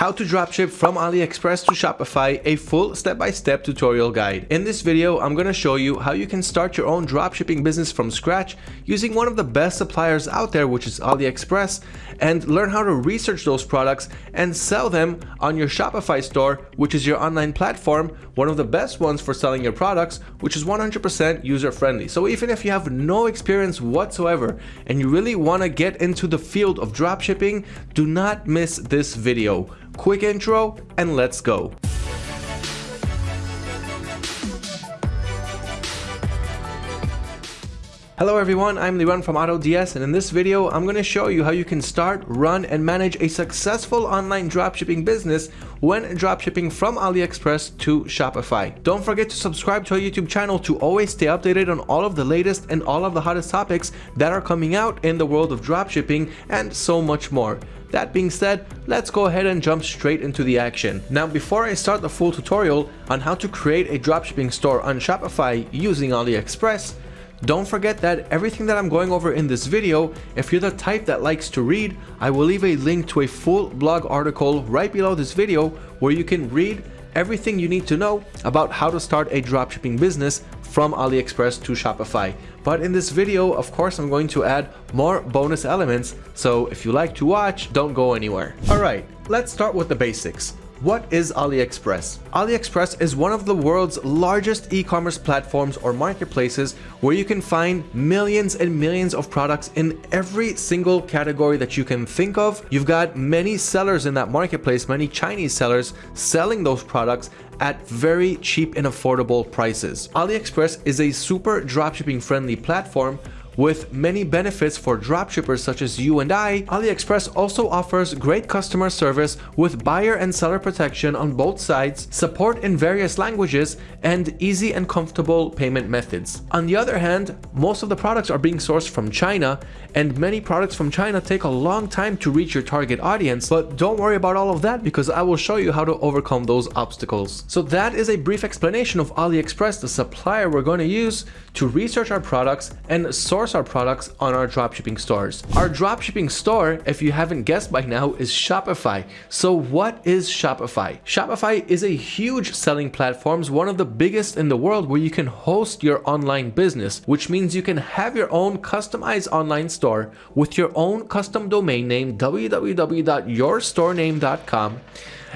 how to dropship from AliExpress to Shopify, a full step-by-step -step tutorial guide. In this video, I'm to show you how you can start your own dropshipping business from scratch using one of the best suppliers out there, which is AliExpress, and learn how to research those products and sell them on your Shopify store, which is your online platform, one of the best ones for selling your products, which is 100% user-friendly. So even if you have no experience whatsoever and you really want to get into the field of dropshipping, do not miss this video quick intro, and let's go. Hello everyone, I'm Liran from AutoDS and in this video I'm going to show you how you can start, run and manage a successful online dropshipping business when dropshipping from AliExpress to Shopify. Don't forget to subscribe to our YouTube channel to always stay updated on all of the latest and all of the hottest topics that are coming out in the world of dropshipping and so much more. That being said, let's go ahead and jump straight into the action. Now before I start the full tutorial on how to create a dropshipping store on Shopify using AliExpress, don't forget that everything that I'm going over in this video, if you're the type that likes to read, I will leave a link to a full blog article right below this video where you can read everything you need to know about how to start a dropshipping business from AliExpress to Shopify. But in this video, of course, I'm going to add more bonus elements, so if you like to watch, don't go anywhere. Alright, let's start with the basics. What is AliExpress? AliExpress is one of the world's largest e-commerce platforms or marketplaces where you can find millions and millions of products in every single category that you can think of. You've got many sellers in that marketplace, many Chinese sellers selling those products at very cheap and affordable prices. AliExpress is a super dropshipping friendly platform with many benefits for dropshippers such as you and I, AliExpress also offers great customer service with buyer and seller protection on both sides, support in various languages, and easy and comfortable payment methods. On the other hand, most of the products are being sourced from China, and many products from China take a long time to reach your target audience, but don't worry about all of that because I will show you how to overcome those obstacles. So that is a brief explanation of AliExpress, the supplier we're going to use to research our products and source our products on our dropshipping stores. Our dropshipping store, if you haven't guessed by now, is Shopify. So what is Shopify? Shopify is a huge selling platform, one of the biggest in the world where you can host your online business, which means you can have your own customized online store with your own custom domain name www.yourstorename.com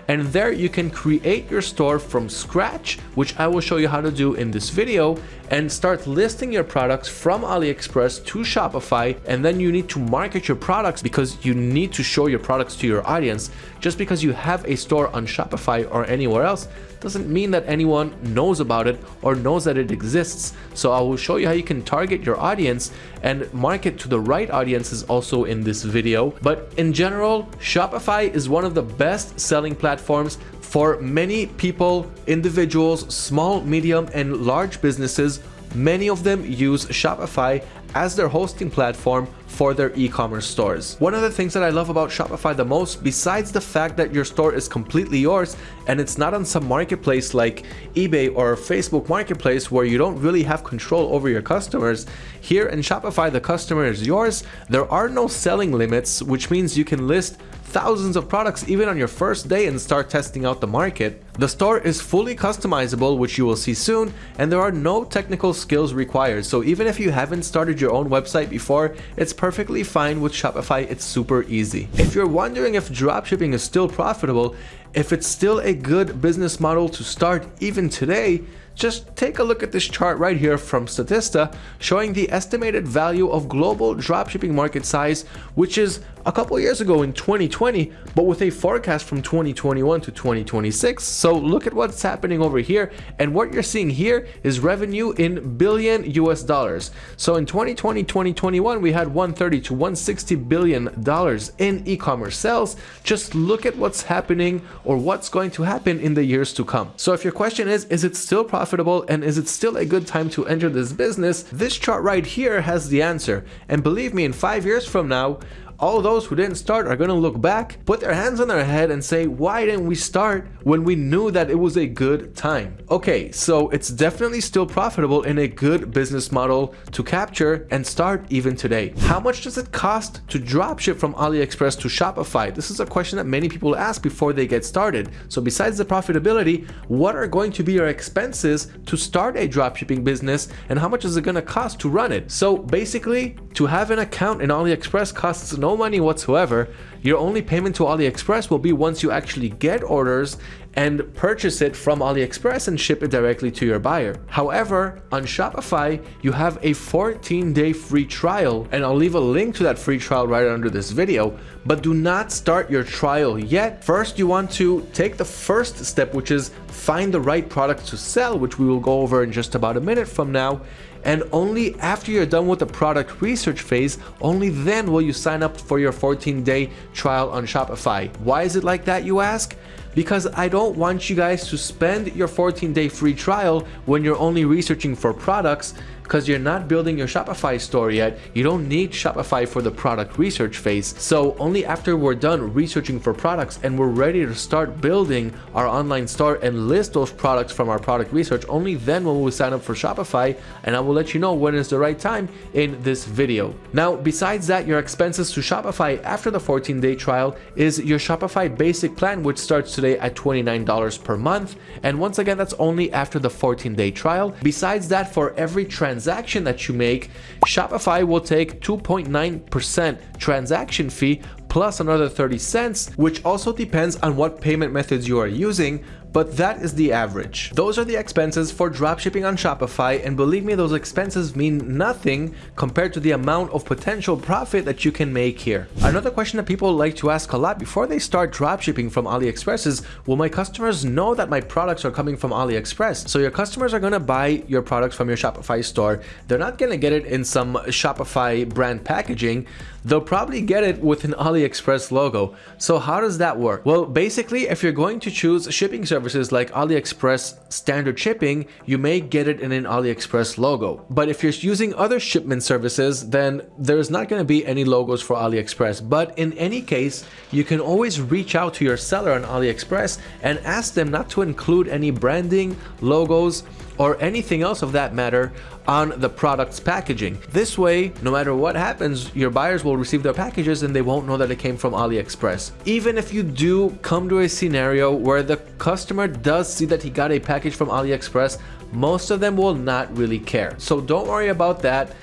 and there you can create your store from scratch which I will show you how to do in this video and start listing your products from AliExpress to Shopify. And then you need to market your products because you need to show your products to your audience. Just because you have a store on Shopify or anywhere else doesn't mean that anyone knows about it or knows that it exists. So I will show you how you can target your audience and market to the right audiences also in this video. But in general, Shopify is one of the best selling platforms for many people, individuals, small, medium, and large businesses. Many of them use Shopify as their hosting platform for their e-commerce stores. One of the things that I love about Shopify the most, besides the fact that your store is completely yours and it's not on some marketplace like eBay or Facebook Marketplace where you don't really have control over your customers, here in Shopify the customer is yours. There are no selling limits, which means you can list thousands of products even on your first day and start testing out the market. The store is fully customizable, which you will see soon, and there are no technical skills required. So even if you haven't started your own website before, it's perfectly fine with Shopify. It's super easy. If you're wondering if dropshipping is still profitable, if it's still a good business model to start even today, just take a look at this chart right here from Statista showing the estimated value of global dropshipping market size, which is a couple years ago in 2020, but with a forecast from 2021 to 2026. So look at what's happening over here. And what you're seeing here is revenue in billion US dollars. So in 2020, 2021, we had 130 to 160 billion dollars in e-commerce sales. Just look at what's happening or what's going to happen in the years to come. So if your question is, is it still profitable and is it still a good time to enter this business? This chart right here has the answer. And believe me, in five years from now, all those who didn't start are gonna look back, put their hands on their head and say, why didn't we start when we knew that it was a good time? Okay, so it's definitely still profitable in a good business model to capture and start even today. How much does it cost to dropship from AliExpress to Shopify? This is a question that many people ask before they get started. So besides the profitability, what are going to be your expenses to start a dropshipping business and how much is it to cost to run it? So basically, to have an account in AliExpress costs no money whatsoever. Your only payment to AliExpress will be once you actually get orders and purchase it from AliExpress and ship it directly to your buyer. However, on Shopify, you have a 14-day free trial, and I'll leave a link to that free trial right under this video, but do not start your trial yet. First, you want to take the first step, which is find the right product to sell, which we will go over in just about a minute from now, and only after you're done with the product research phase, only then will you sign up for your 14-day trial on Shopify. Why is it like that, you ask? because I don't want you guys to spend your 14 day free trial when you're only researching for products because you're not building your Shopify store yet, you don't need Shopify for the product research phase. So only after we're done researching for products and we're ready to start building our online store and list those products from our product research, only then will we sign up for Shopify and I will let you know when is the right time in this video. Now, besides that, your expenses to Shopify after the 14 day trial is your Shopify basic plan, which starts today at $29 per month. And once again, that's only after the 14 day trial. Besides that, for every transaction transaction that you make, Shopify will take 2.9% transaction fee plus another 30 cents, which also depends on what payment methods you are using, but that is the average. Those are the expenses for dropshipping on Shopify and believe me those expenses mean nothing compared to the amount of potential profit that you can make here. Another question that people like to ask a lot before they start dropshipping from AliExpress is will my customers know that my products are coming from AliExpress? So your customers are going to buy your products from your Shopify store. They're not going to get it in some Shopify brand packaging. They'll probably get it with an AliExpress logo. So how does that work? Well, basically if you're going to choose shipping services like AliExpress standard shipping, you may get it in an AliExpress logo. But if you're using other shipment services, then there's not going to be any logos for AliExpress. But in any case, you can always reach out to your seller on AliExpress and ask them not to include any branding, logos, or anything else of that matter on the product's packaging. This way, no matter what happens, your buyers will receive their packages and they won't know that it came from AliExpress. Even if you do come to a scenario where the customer does see that he got a package from AliExpress, most of them will not really care. So don't worry about that.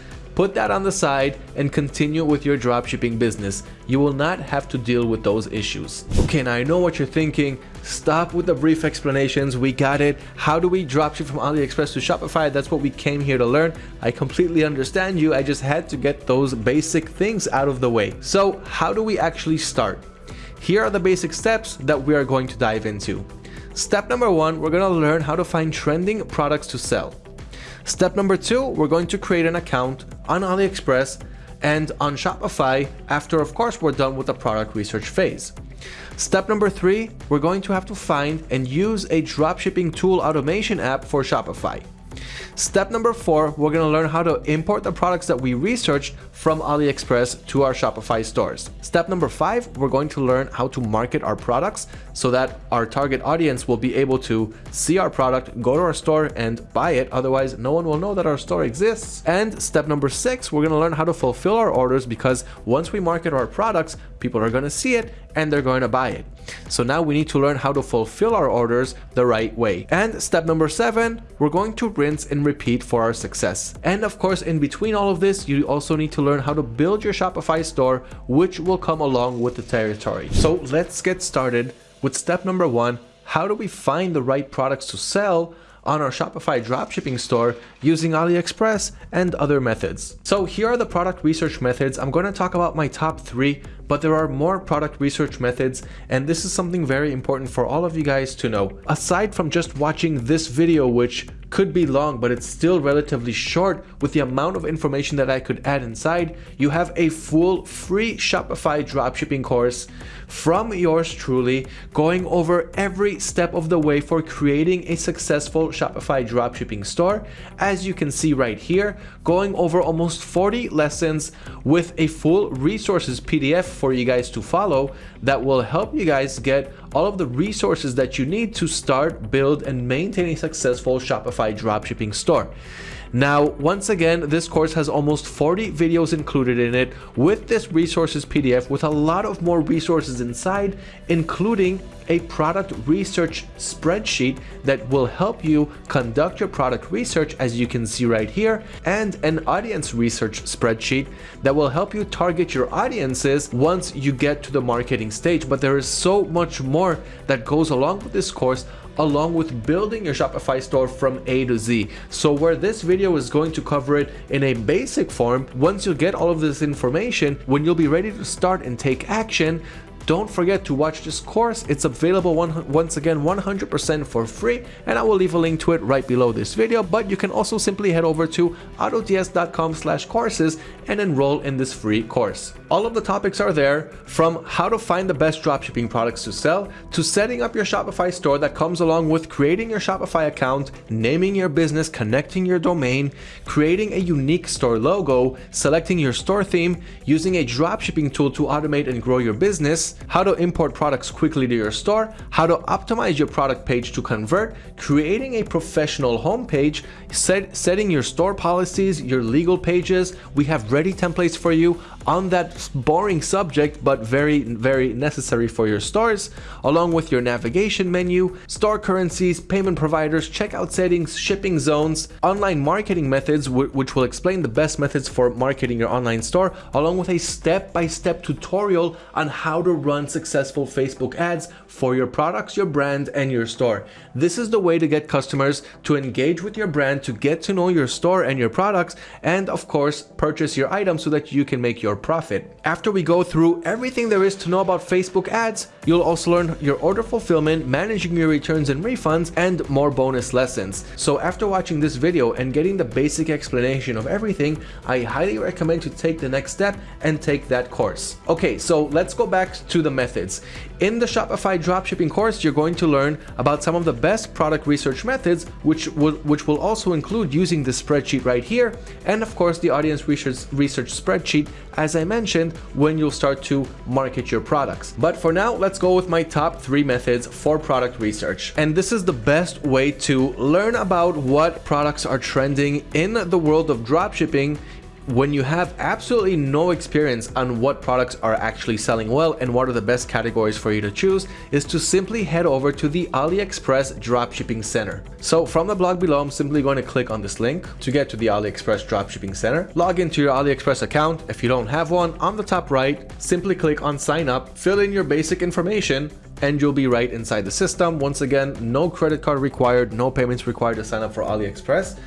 Put that on the side and continue with your dropshipping business. You will not have to deal with those issues. Okay, now I know what you're thinking. Stop with the brief explanations. We got it. How do we dropship from AliExpress to Shopify? That's what we came here to learn. I completely understand you. I just had to get those basic things out of the way. So how do we actually start? Here are the basic steps that we are going to dive into. Step number one, we're going to learn how to find trending products to sell. Step number two, we're going to create an account on AliExpress and on Shopify after of course we're done with the product research phase. Step number three, we're going to have to find and use a dropshipping tool automation app for Shopify. Step number four, we're going to learn how to import the products that we researched from AliExpress to our Shopify stores. Step number five, we're going to learn how to market our products so that our target audience will be able to see our product, go to our store and buy it. Otherwise, no one will know that our store exists. And step number six, we're going to learn how to fulfill our orders because once we market our products, people are going to see it and they're going to buy it. So now we need to learn how to fulfill our orders the right way. And step number seven, we're going to rinse and repeat for our success. And of course, in between all of this, you also need to learn how to build your Shopify store, which will come along with the territory. So let's get started with step number one. How do we find the right products to sell on our Shopify dropshipping store using AliExpress and other methods. So here are the product research methods. I'm going to talk about my top three but there are more product research methods and this is something very important for all of you guys to know. Aside from just watching this video which could be long, but it's still relatively short with the amount of information that I could add inside. You have a full free Shopify dropshipping course from yours truly, going over every step of the way for creating a successful Shopify dropshipping store. As you can see right here, going over almost 40 lessons with a full resources PDF for you guys to follow that will help you guys get all of the resources that you need to start, build, and maintain a successful Shopify dropshipping store. Now, once again, this course has almost 40 videos included in it. With this resources PDF with a lot of more resources inside, including a product research spreadsheet that will help you conduct your product research as you can see right here and an audience research spreadsheet that will help you target your audiences once you get to the marketing stage. But there is so much more that goes along with this course along with building your Shopify store from A to Z. So where this video is going to cover it in a basic form, once you get all of this information, when you'll be ready to start and take action, don't forget to watch this course. It's available one, once again 100% for free and I will leave a link to it right below this video but you can also simply head over to autods.com slash courses and enroll in this free course. All of the topics are there from how to find the best dropshipping products to sell to setting up your Shopify store that comes along with creating your Shopify account, naming your business, connecting your domain, creating a unique store logo, selecting your store theme, using a dropshipping tool to automate and grow your business, how to import products quickly to your store, how to optimize your product page to convert, creating a professional homepage, set, setting your store policies, your legal pages. We have ready templates for you on that boring subject, but very, very necessary for your stores, along with your navigation menu, store currencies, payment providers, checkout settings, shipping zones, online marketing methods, which will explain the best methods for marketing your online store, along with a step-by-step -step tutorial on how to run successful Facebook ads for your products, your brand, and your store. This is the way to get customers to engage with your brand, to get to know your store and your products, and of course, purchase your items so that you can make your profit. After we go through everything there is to know about Facebook ads, you'll also learn your order fulfillment, managing your returns and refunds, and more bonus lessons. So after watching this video and getting the basic explanation of everything, I highly recommend you take the next step and take that course. Okay, so let's go back to the methods. In the Shopify dropshipping course, you're going to learn about some of the best product research methods, which will, which will also include using the spreadsheet right here, and of course the audience research, research spreadsheet, as I mentioned, when you'll start to market your products. But for now, let's go with my top three methods for product research. And this is the best way to learn about what products are trending in the world of dropshipping when you have absolutely no experience on what products are actually selling well and what are the best categories for you to choose is to simply head over to the AliExpress Dropshipping Center. So from the blog below, I'm simply going to click on this link to get to the AliExpress Dropshipping Center. Log into your AliExpress account. If you don't have one, on the top right, simply click on sign up, fill in your basic information, and you'll be right inside the system. Once again, no credit card required, no payments required to sign up for AliExpress.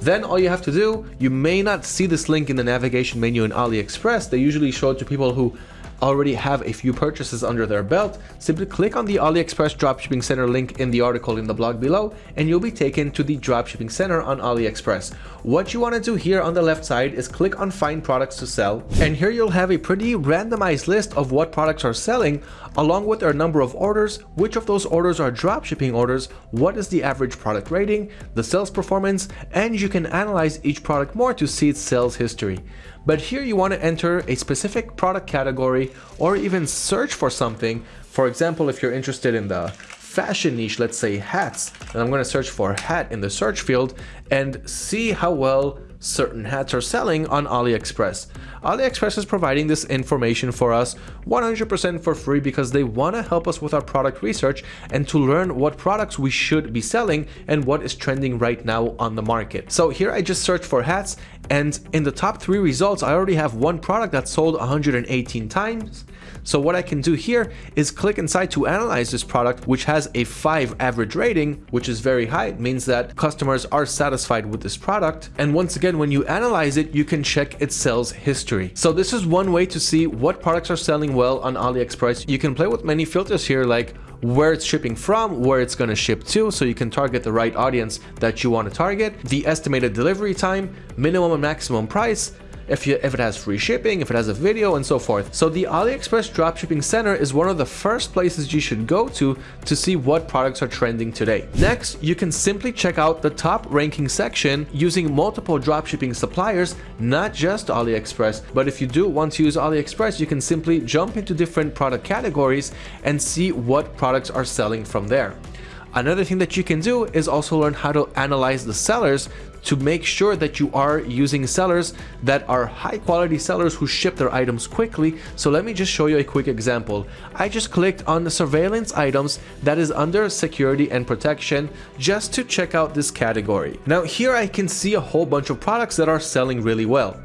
Then all you have to do, you may not see this link in the navigation menu in AliExpress. They usually show it to people who already have a few purchases under their belt, simply click on the AliExpress Dropshipping Center link in the article in the blog below and you'll be taken to the Dropshipping Center on AliExpress. What you want to do here on the left side is click on Find Products to Sell and here you'll have a pretty randomized list of what products are selling along with their number of orders, which of those orders are dropshipping orders, what is the average product rating, the sales performance, and you can analyze each product more to see its sales history. But here you want to enter a specific product category or even search for something. For example, if you're interested in the fashion niche, let's say hats, and I'm going to search for hat in the search field and see how well certain hats are selling on AliExpress. AliExpress is providing this information for us 100% for free because they want to help us with our product research and to learn what products we should be selling and what is trending right now on the market. So here I just searched for hats and in the top three results, I already have one product that sold 118 times so what I can do here is click inside to analyze this product, which has a 5 average rating, which is very high. It means that customers are satisfied with this product. And once again, again, when you analyze it, you can check its sales history. So this is one way to see what products are selling well on AliExpress. You can play with many filters here like where it's shipping from, where it's going to ship to, so you can target the right audience that you want to target, the estimated delivery time, minimum and maximum price, if, you, if it has free shipping, if it has a video, and so forth. So the AliExpress Dropshipping Center is one of the first places you should go to to see what products are trending today. Next, you can simply check out the top ranking section using multiple dropshipping suppliers, not just AliExpress, but if you do want to use AliExpress, you can simply jump into different product categories and see what products are selling from there. Another thing that you can do is also learn how to analyze the sellers to make sure that you are using sellers that are high quality sellers who ship their items quickly. So let me just show you a quick example. I just clicked on the surveillance items that is under security and protection just to check out this category. Now here I can see a whole bunch of products that are selling really well.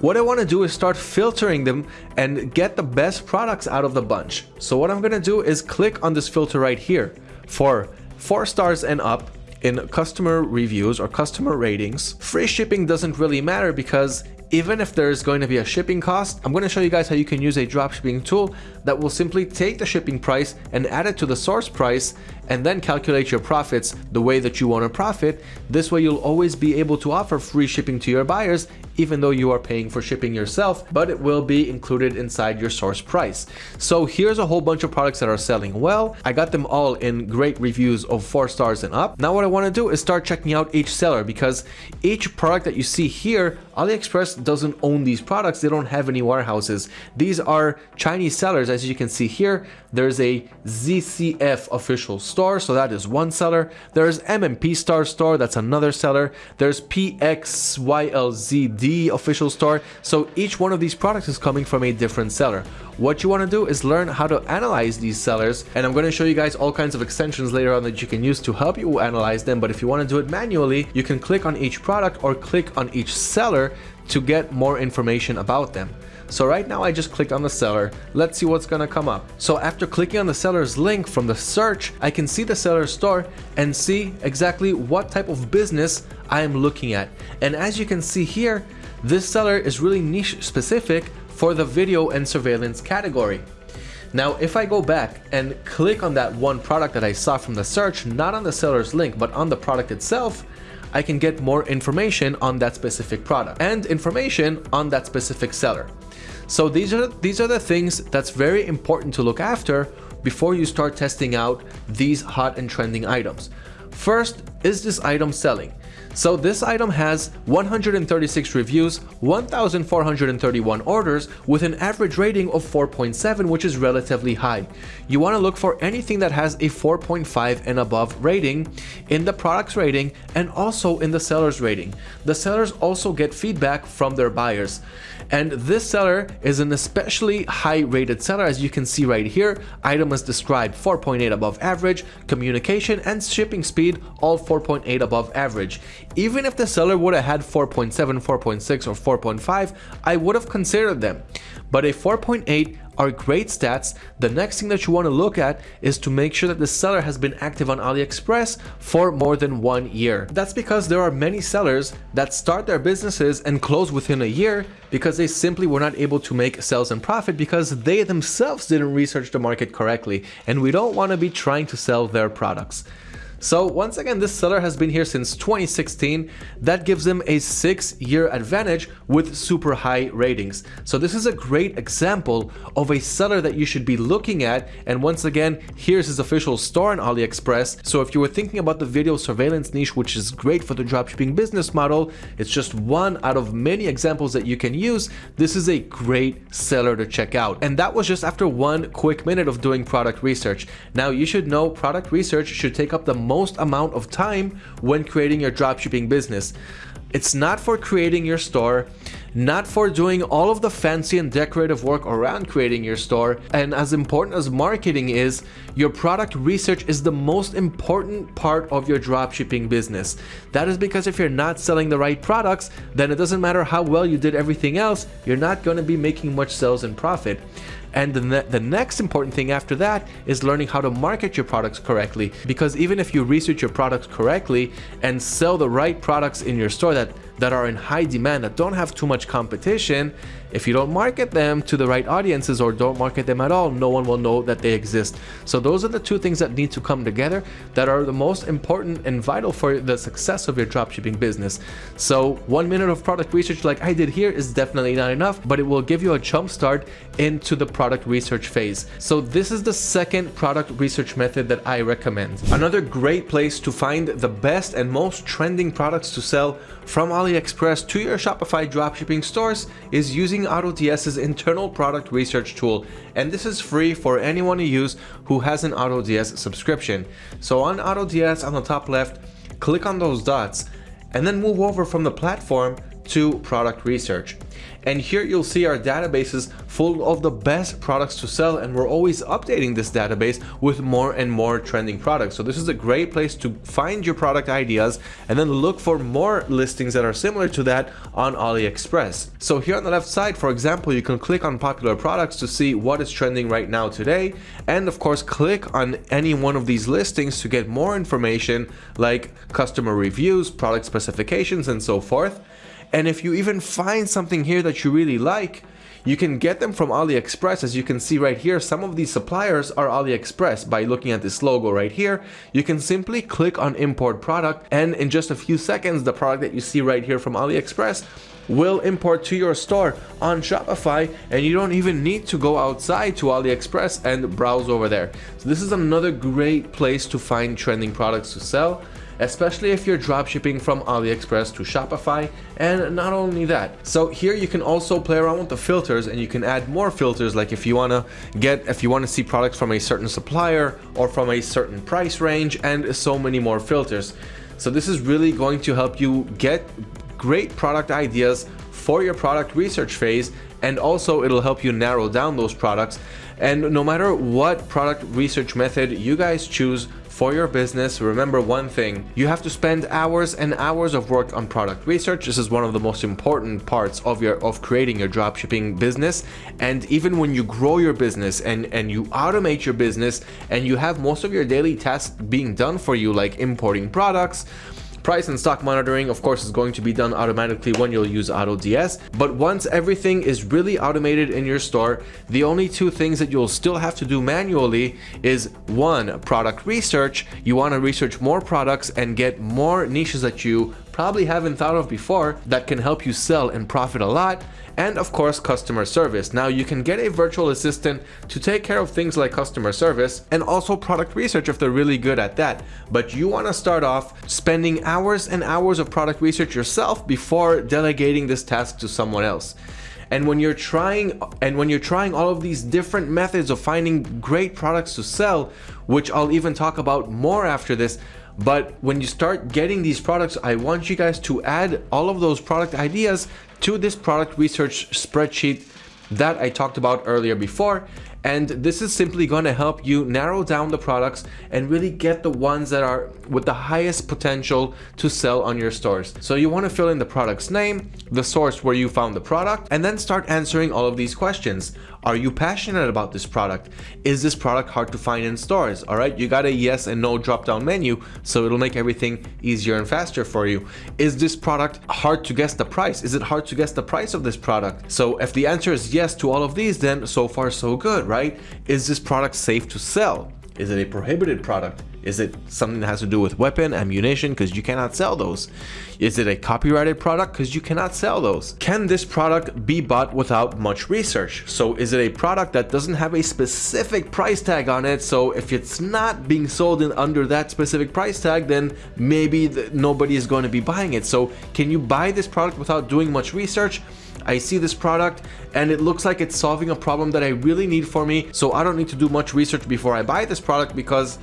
What I want to do is start filtering them and get the best products out of the bunch. So what I'm going to do is click on this filter right here for 4 stars and up in customer reviews or customer ratings, free shipping doesn't really matter because even if there's going to be a shipping cost, I'm going to show you guys how you can use a dropshipping tool that will simply take the shipping price and add it to the source price and then calculate your profits the way that you want to profit. This way you'll always be able to offer free shipping to your buyers even though you are paying for shipping yourself, but it will be included inside your source price. So here's a whole bunch of products that are selling well. I got them all in great reviews of four stars and up. Now what I want to do is start checking out each seller because each product that you see here, AliExpress doesn't own these products. They don't have any warehouses. These are Chinese sellers. As you can see here, there's a ZCF official store. So that is one seller. There's MMP Star store. That's another seller. There's PXYLZD official store. So each one of these products is coming from a different seller. What you want to do is learn how to analyze these sellers and I'm going to show you guys all kinds of extensions later on that you can use to help you analyze them. But if you want to do it manually, you can click on each product or click on each seller to get more information about them. So right now I just clicked on the seller. Let's see what's gonna come up. So after clicking on the seller's link from the search, I can see the seller's store and see exactly what type of business I am looking at. And as you can see here, this seller is really niche specific for the video and surveillance category. Now, if I go back and click on that one product that I saw from the search, not on the seller's link, but on the product itself, I can get more information on that specific product and information on that specific seller. So these are, these are the things that's very important to look after before you start testing out these hot and trending items. First, is this item selling? So this item has 136 reviews, 1,431 orders with an average rating of 4.7 which is relatively high. You want to look for anything that has a 4.5 and above rating in the product's rating and also in the seller's rating. The sellers also get feedback from their buyers. And this seller is an especially high rated seller as you can see right here. Item is described 4.8 above average, communication and shipping speed all 4.8 above average. Even if the seller would have had 4.7, 4.6 or 4.5, I would have considered them. But a 4.8 are great stats. The next thing that you want to look at is to make sure that the seller has been active on AliExpress for more than one year. That's because there are many sellers that start their businesses and close within a year because they simply were not able to make sales and profit because they themselves didn't research the market correctly and we don't want to be trying to sell their products. So once again, this seller has been here since 2016. That gives him a six year advantage with super high ratings. So this is a great example of a seller that you should be looking at. And once again, here's his official store on AliExpress. So if you were thinking about the video surveillance niche, which is great for the dropshipping business model, it's just one out of many examples that you can use. This is a great seller to check out. And that was just after one quick minute of doing product research. Now you should know product research should take up the most amount of time when creating your dropshipping business. It's not for creating your store, not for doing all of the fancy and decorative work around creating your store. And as important as marketing is, your product research is the most important part of your dropshipping business. That is because if you're not selling the right products, then it doesn't matter how well you did everything else, you're not going to be making much sales and profit. And the, ne the next important thing after that is learning how to market your products correctly. Because even if you research your products correctly and sell the right products in your store that that are in high demand that don't have too much competition, if you don't market them to the right audiences or don't market them at all, no one will know that they exist. So those are the two things that need to come together that are the most important and vital for the success of your dropshipping business. So one minute of product research like I did here is definitely not enough, but it will give you a jump start into the product research phase. So this is the second product research method that I recommend. Another great place to find the best and most trending products to sell from AliExpress to your Shopify dropshipping stores is using AutoDS's internal product research tool. And this is free for anyone to use who has an AutoDS subscription. So on AutoDS on the top left, click on those dots and then move over from the platform to product research. And here you'll see our databases full of the best products to sell and we're always updating this database with more and more trending products. So this is a great place to find your product ideas and then look for more listings that are similar to that on AliExpress. So here on the left side, for example, you can click on popular products to see what is trending right now today. And of course, click on any one of these listings to get more information like customer reviews, product specifications, and so forth. And if you even find something here that you really like, you can get them from AliExpress. As you can see right here, some of these suppliers are AliExpress. By looking at this logo right here, you can simply click on import product and in just a few seconds, the product that you see right here from AliExpress will import to your store on Shopify and you don't even need to go outside to AliExpress and browse over there. So this is another great place to find trending products to sell especially if you're dropshipping from AliExpress to Shopify and not only that. So here you can also play around with the filters and you can add more filters like if you want to get if you want to see products from a certain supplier or from a certain price range and so many more filters. So this is really going to help you get great product ideas for your product research phase and also it'll help you narrow down those products and no matter what product research method you guys choose for your business, remember one thing, you have to spend hours and hours of work on product research. This is one of the most important parts of your of creating your dropshipping business. And even when you grow your business and, and you automate your business and you have most of your daily tasks being done for you, like importing products, Price and stock monitoring, of course, is going to be done automatically when you'll use AutoDS. But once everything is really automated in your store, the only two things that you'll still have to do manually is one, product research. You want to research more products and get more niches that you probably haven't thought of before that can help you sell and profit a lot and of course customer service. Now you can get a virtual assistant to take care of things like customer service and also product research if they're really good at that. But you want to start off spending hours and hours of product research yourself before delegating this task to someone else. And when you're trying and when you're trying all of these different methods of finding great products to sell, which I'll even talk about more after this, but when you start getting these products, I want you guys to add all of those product ideas to this product research spreadsheet that I talked about earlier before and this is simply going to help you narrow down the products and really get the ones that are with the highest potential to sell on your stores. So you want to fill in the product's name, the source where you found the product, and then start answering all of these questions. Are you passionate about this product? Is this product hard to find in stores? All right, you got a yes and no drop down menu, so it'll make everything easier and faster for you. Is this product hard to guess the price? Is it hard to guess the price of this product? So if the answer is yes to all of these, then so far so good, right? Is this product safe to sell? Is it a prohibited product? Is it something that has to do with weapon, ammunition, because you cannot sell those? Is it a copyrighted product, because you cannot sell those? Can this product be bought without much research? So is it a product that doesn't have a specific price tag on it? So if it's not being sold in under that specific price tag, then maybe the, nobody is going to be buying it. So can you buy this product without doing much research? I see this product and it looks like it's solving a problem that I really need for me. So I don't need to do much research before I buy this product because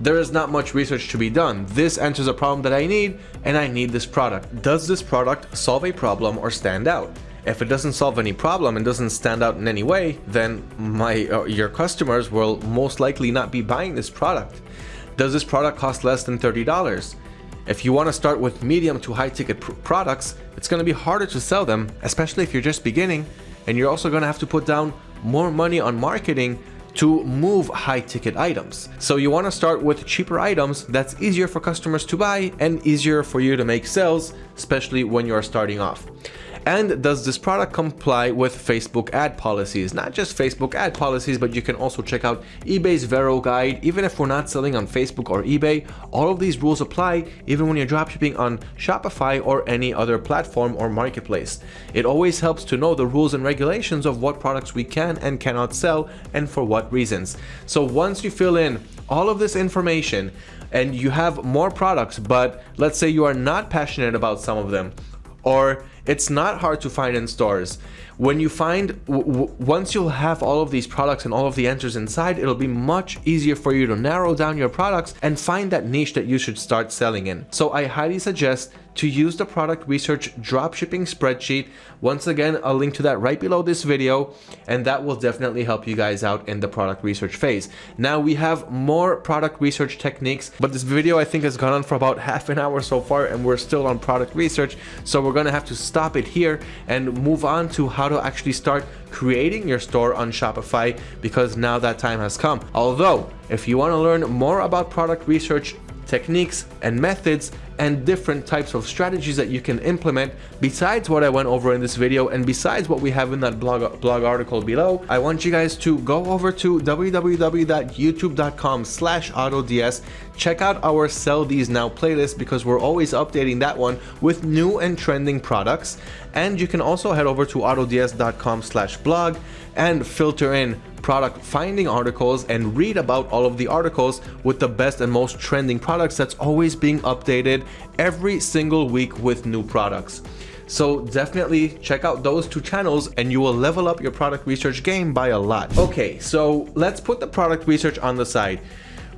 there is not much research to be done. This answers a problem that I need and I need this product. Does this product solve a problem or stand out? If it doesn't solve any problem and doesn't stand out in any way, then my uh, your customers will most likely not be buying this product. Does this product cost less than $30? If you want to start with medium to high ticket pr products, it's going to be harder to sell them, especially if you're just beginning, and you're also going to have to put down more money on marketing to move high ticket items. So you want to start with cheaper items that's easier for customers to buy and easier for you to make sales, especially when you're starting off. And does this product comply with Facebook ad policies? Not just Facebook ad policies, but you can also check out eBay's Vero guide. Even if we're not selling on Facebook or eBay, all of these rules apply even when you're dropshipping on Shopify or any other platform or marketplace. It always helps to know the rules and regulations of what products we can and cannot sell and for what reasons. So once you fill in all of this information and you have more products, but let's say you are not passionate about some of them, or it's not hard to find in stores. When you find, once you'll have all of these products and all of the answers inside, it'll be much easier for you to narrow down your products and find that niche that you should start selling in. So I highly suggest to use the product research dropshipping spreadsheet. Once again, I'll link to that right below this video, and that will definitely help you guys out in the product research phase. Now we have more product research techniques, but this video I think has gone on for about half an hour so far, and we're still on product research. So we're gonna have to stop it here and move on to how to actually start creating your store on Shopify because now that time has come. Although, if you wanna learn more about product research techniques and methods and different types of strategies that you can implement besides what I went over in this video and besides what we have in that blog, blog article below, I want you guys to go over to www.youtube.com slash autods, check out our sell these now playlist because we're always updating that one with new and trending products. And you can also head over to autods.com slash blog and filter in product finding articles and read about all of the articles with the best and most trending products that's always being updated every single week with new products. So definitely check out those two channels and you will level up your product research game by a lot. Okay, so let's put the product research on the side.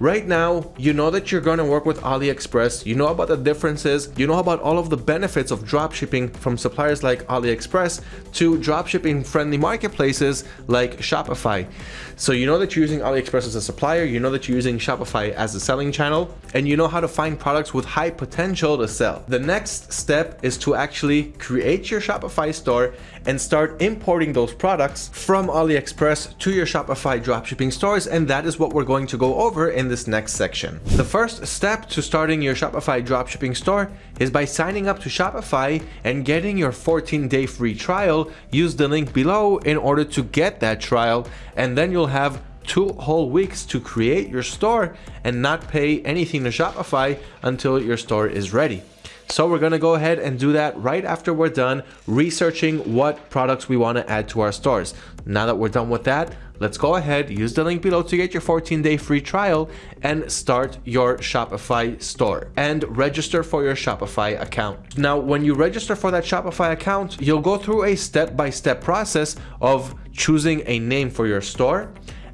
Right now, you know that you're going to work with AliExpress, you know about the differences, you know about all of the benefits of dropshipping from suppliers like AliExpress to dropshipping friendly marketplaces like Shopify. So you know that you're using AliExpress as a supplier, you know that you're using Shopify as a selling channel, and you know how to find products with high potential to sell. The next step is to actually create your Shopify store and start importing those products from AliExpress to your Shopify dropshipping stores, and that is what we're going to go over in this next section. The first step to starting your Shopify dropshipping store is by signing up to Shopify and getting your 14-day free trial. Use the link below in order to get that trial, and then you'll have two whole weeks to create your store and not pay anything to Shopify until your store is ready. So we're gonna go ahead and do that right after we're done researching what products we wanna add to our stores. Now that we're done with that, let's go ahead, use the link below to get your 14 day free trial and start your Shopify store and register for your Shopify account. Now, when you register for that Shopify account, you'll go through a step-by-step -step process of choosing a name for your store,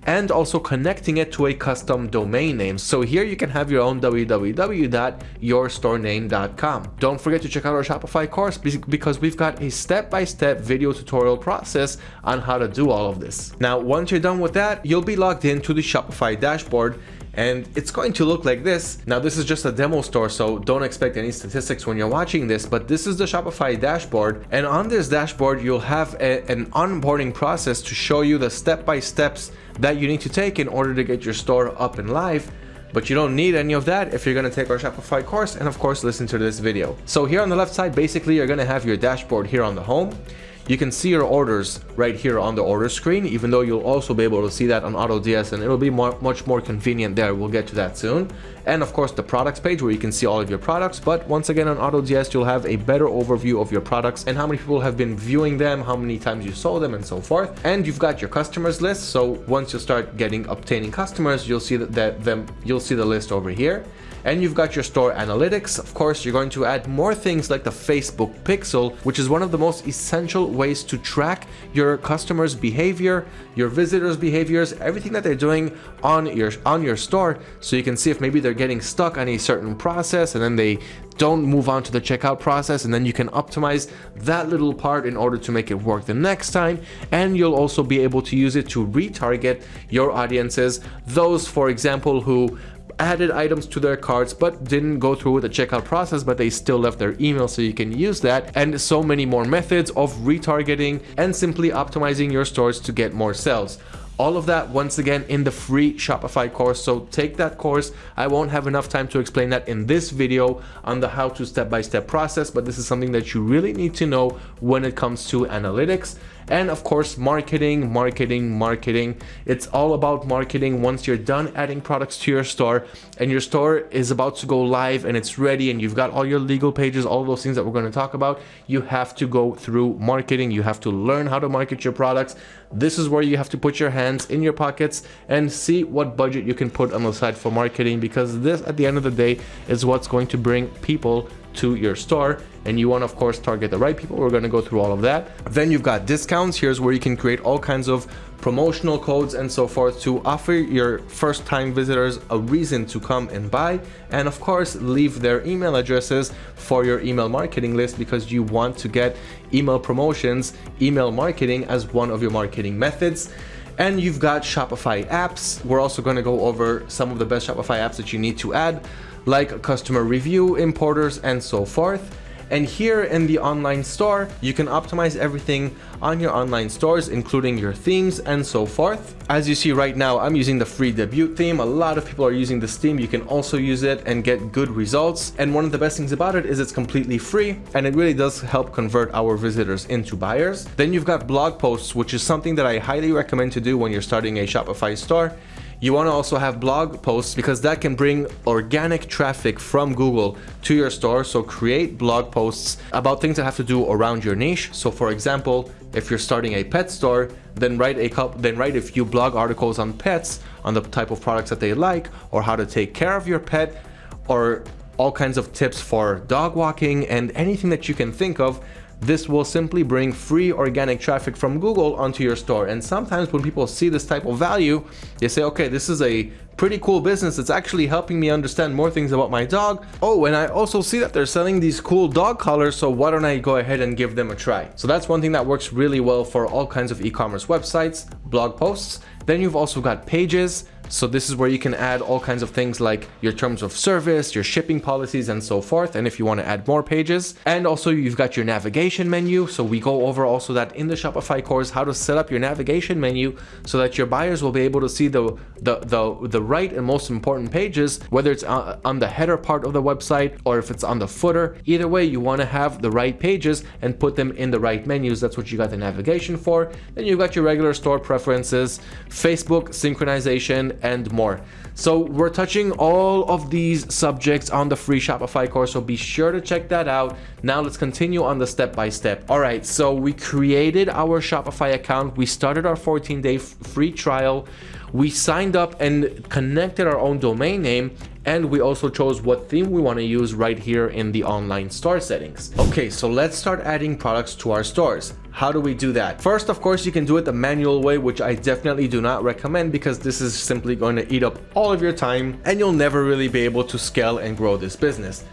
and also connecting it to a custom domain name. So here you can have your own www.yourstorename.com. Don't forget to check out our Shopify course because we've got a step-by-step -step video tutorial process on how to do all of this. Now, once you're done with that, you'll be logged into the Shopify dashboard and it's going to look like this. Now this is just a demo store, so don't expect any statistics when you're watching this, but this is the Shopify dashboard. And on this dashboard, you'll have a, an onboarding process to show you the step-by-steps that you need to take in order to get your store up and live but you don't need any of that if you're going to take our Shopify course and of course listen to this video. So here on the left side, basically you're going to have your dashboard here on the home. You can see your orders right here on the order screen, even though you'll also be able to see that on AutoDS and it'll be more, much more convenient there. We'll get to that soon. And of course the products page where you can see all of your products. But once again on AutoDS, you'll have a better overview of your products and how many people have been viewing them, how many times you sold them and so forth. And you've got your customers list. So once you start getting obtaining customers, you'll see that, that them, you'll see the list over here and you've got your store analytics. Of course, you're going to add more things like the Facebook pixel, which is one of the most essential ways to track your customers' behavior, your visitors' behaviors, everything that they're doing on your on your store. So you can see if maybe they're getting stuck on a certain process and then they don't move on to the checkout process. And then you can optimize that little part in order to make it work the next time. And you'll also be able to use it to retarget your audiences. Those for example who added items to their carts but didn't go through with the checkout process but they still left their email so you can use that and so many more methods of retargeting and simply optimizing your stores to get more sales All of that, once again, in the free Shopify course. So take that course. I won't have enough time to explain that in this video on the how to step-by-step -step process, but this is something that you really need to know when it comes to analytics and of course marketing marketing marketing. It's all about marketing. Once you're done adding products to your store and your store is about to go live and it's ready and you've got all your legal pages all those things that we're going to talk about you have to go through marketing. You have to learn how to market your products. This is where you have to put your hands in your pockets and see what budget you can put on the side for marketing because this at the end of the day is what's going to bring people to your store and you want of course target the right people we're going to go through all of that. Then you've got discounts here's where you can create all kinds of promotional codes and so forth to offer your first time visitors a reason to come and buy and of course leave their email addresses for your email marketing list because you want to get email promotions email marketing as one of your marketing methods and you've got Shopify apps. We're also going to go over some of the best Shopify apps that you need to add like customer review, importers, and so forth. And here in the online store, you can optimize everything on your online stores, including your themes and so forth. As you see right now, I'm using the free debut theme. A lot of people are using this theme. You can also use it and get good results. And one of the best things about it is it's completely free and it really does help convert our visitors into buyers. Then you've got blog posts, which is something that I highly recommend to do when you're starting a Shopify store. You want to also have blog posts because that can bring organic traffic from Google to your store. So create blog posts about things that have to do around your niche. So for example, if you're starting a pet store, then write a couple, then write a few blog articles on pets, on the type of products that they like, or how to take care of your pet, or all kinds of tips for dog walking and anything that you can think of this will simply bring free organic traffic from Google onto your store. And sometimes when people see this type of value, they say, okay, this is a pretty cool business that's actually helping me understand more things about my dog. Oh, and I also see that they're selling these cool dog collars, so why don't I go ahead and give them a try? So that's one thing that works really well for all kinds of e-commerce websites, blog posts. Then you've also got pages. So this is where you can add all kinds of things like your terms of service, your shipping policies, and so forth. And if you want to add more pages, and also you've got your navigation menu. So we go over also that in the Shopify course, how to set up your navigation menu so that your buyers will be able to see the, the, the, the right and most important pages, whether it's on the header part of the website or if it's on the footer. Either way, you want to have the right pages and put them in the right menus. That's what you got the navigation for. Then you've got your regular store preferences, Facebook synchronization, and more. So we're touching all of these subjects on the free Shopify course, so be sure to check that out. Now let's continue on the step-by-step. -step. All right, so we created our Shopify account. We started our 14-day free trial. We signed up and connected our own domain name and we also chose what theme we want to use right here in the online store settings. Okay, so let's start adding products to our stores. How do we do that? First, of course, you can do it the manual way, which I definitely do not recommend because this is simply going to eat up all of your time and you'll never really be able to scale and grow this business.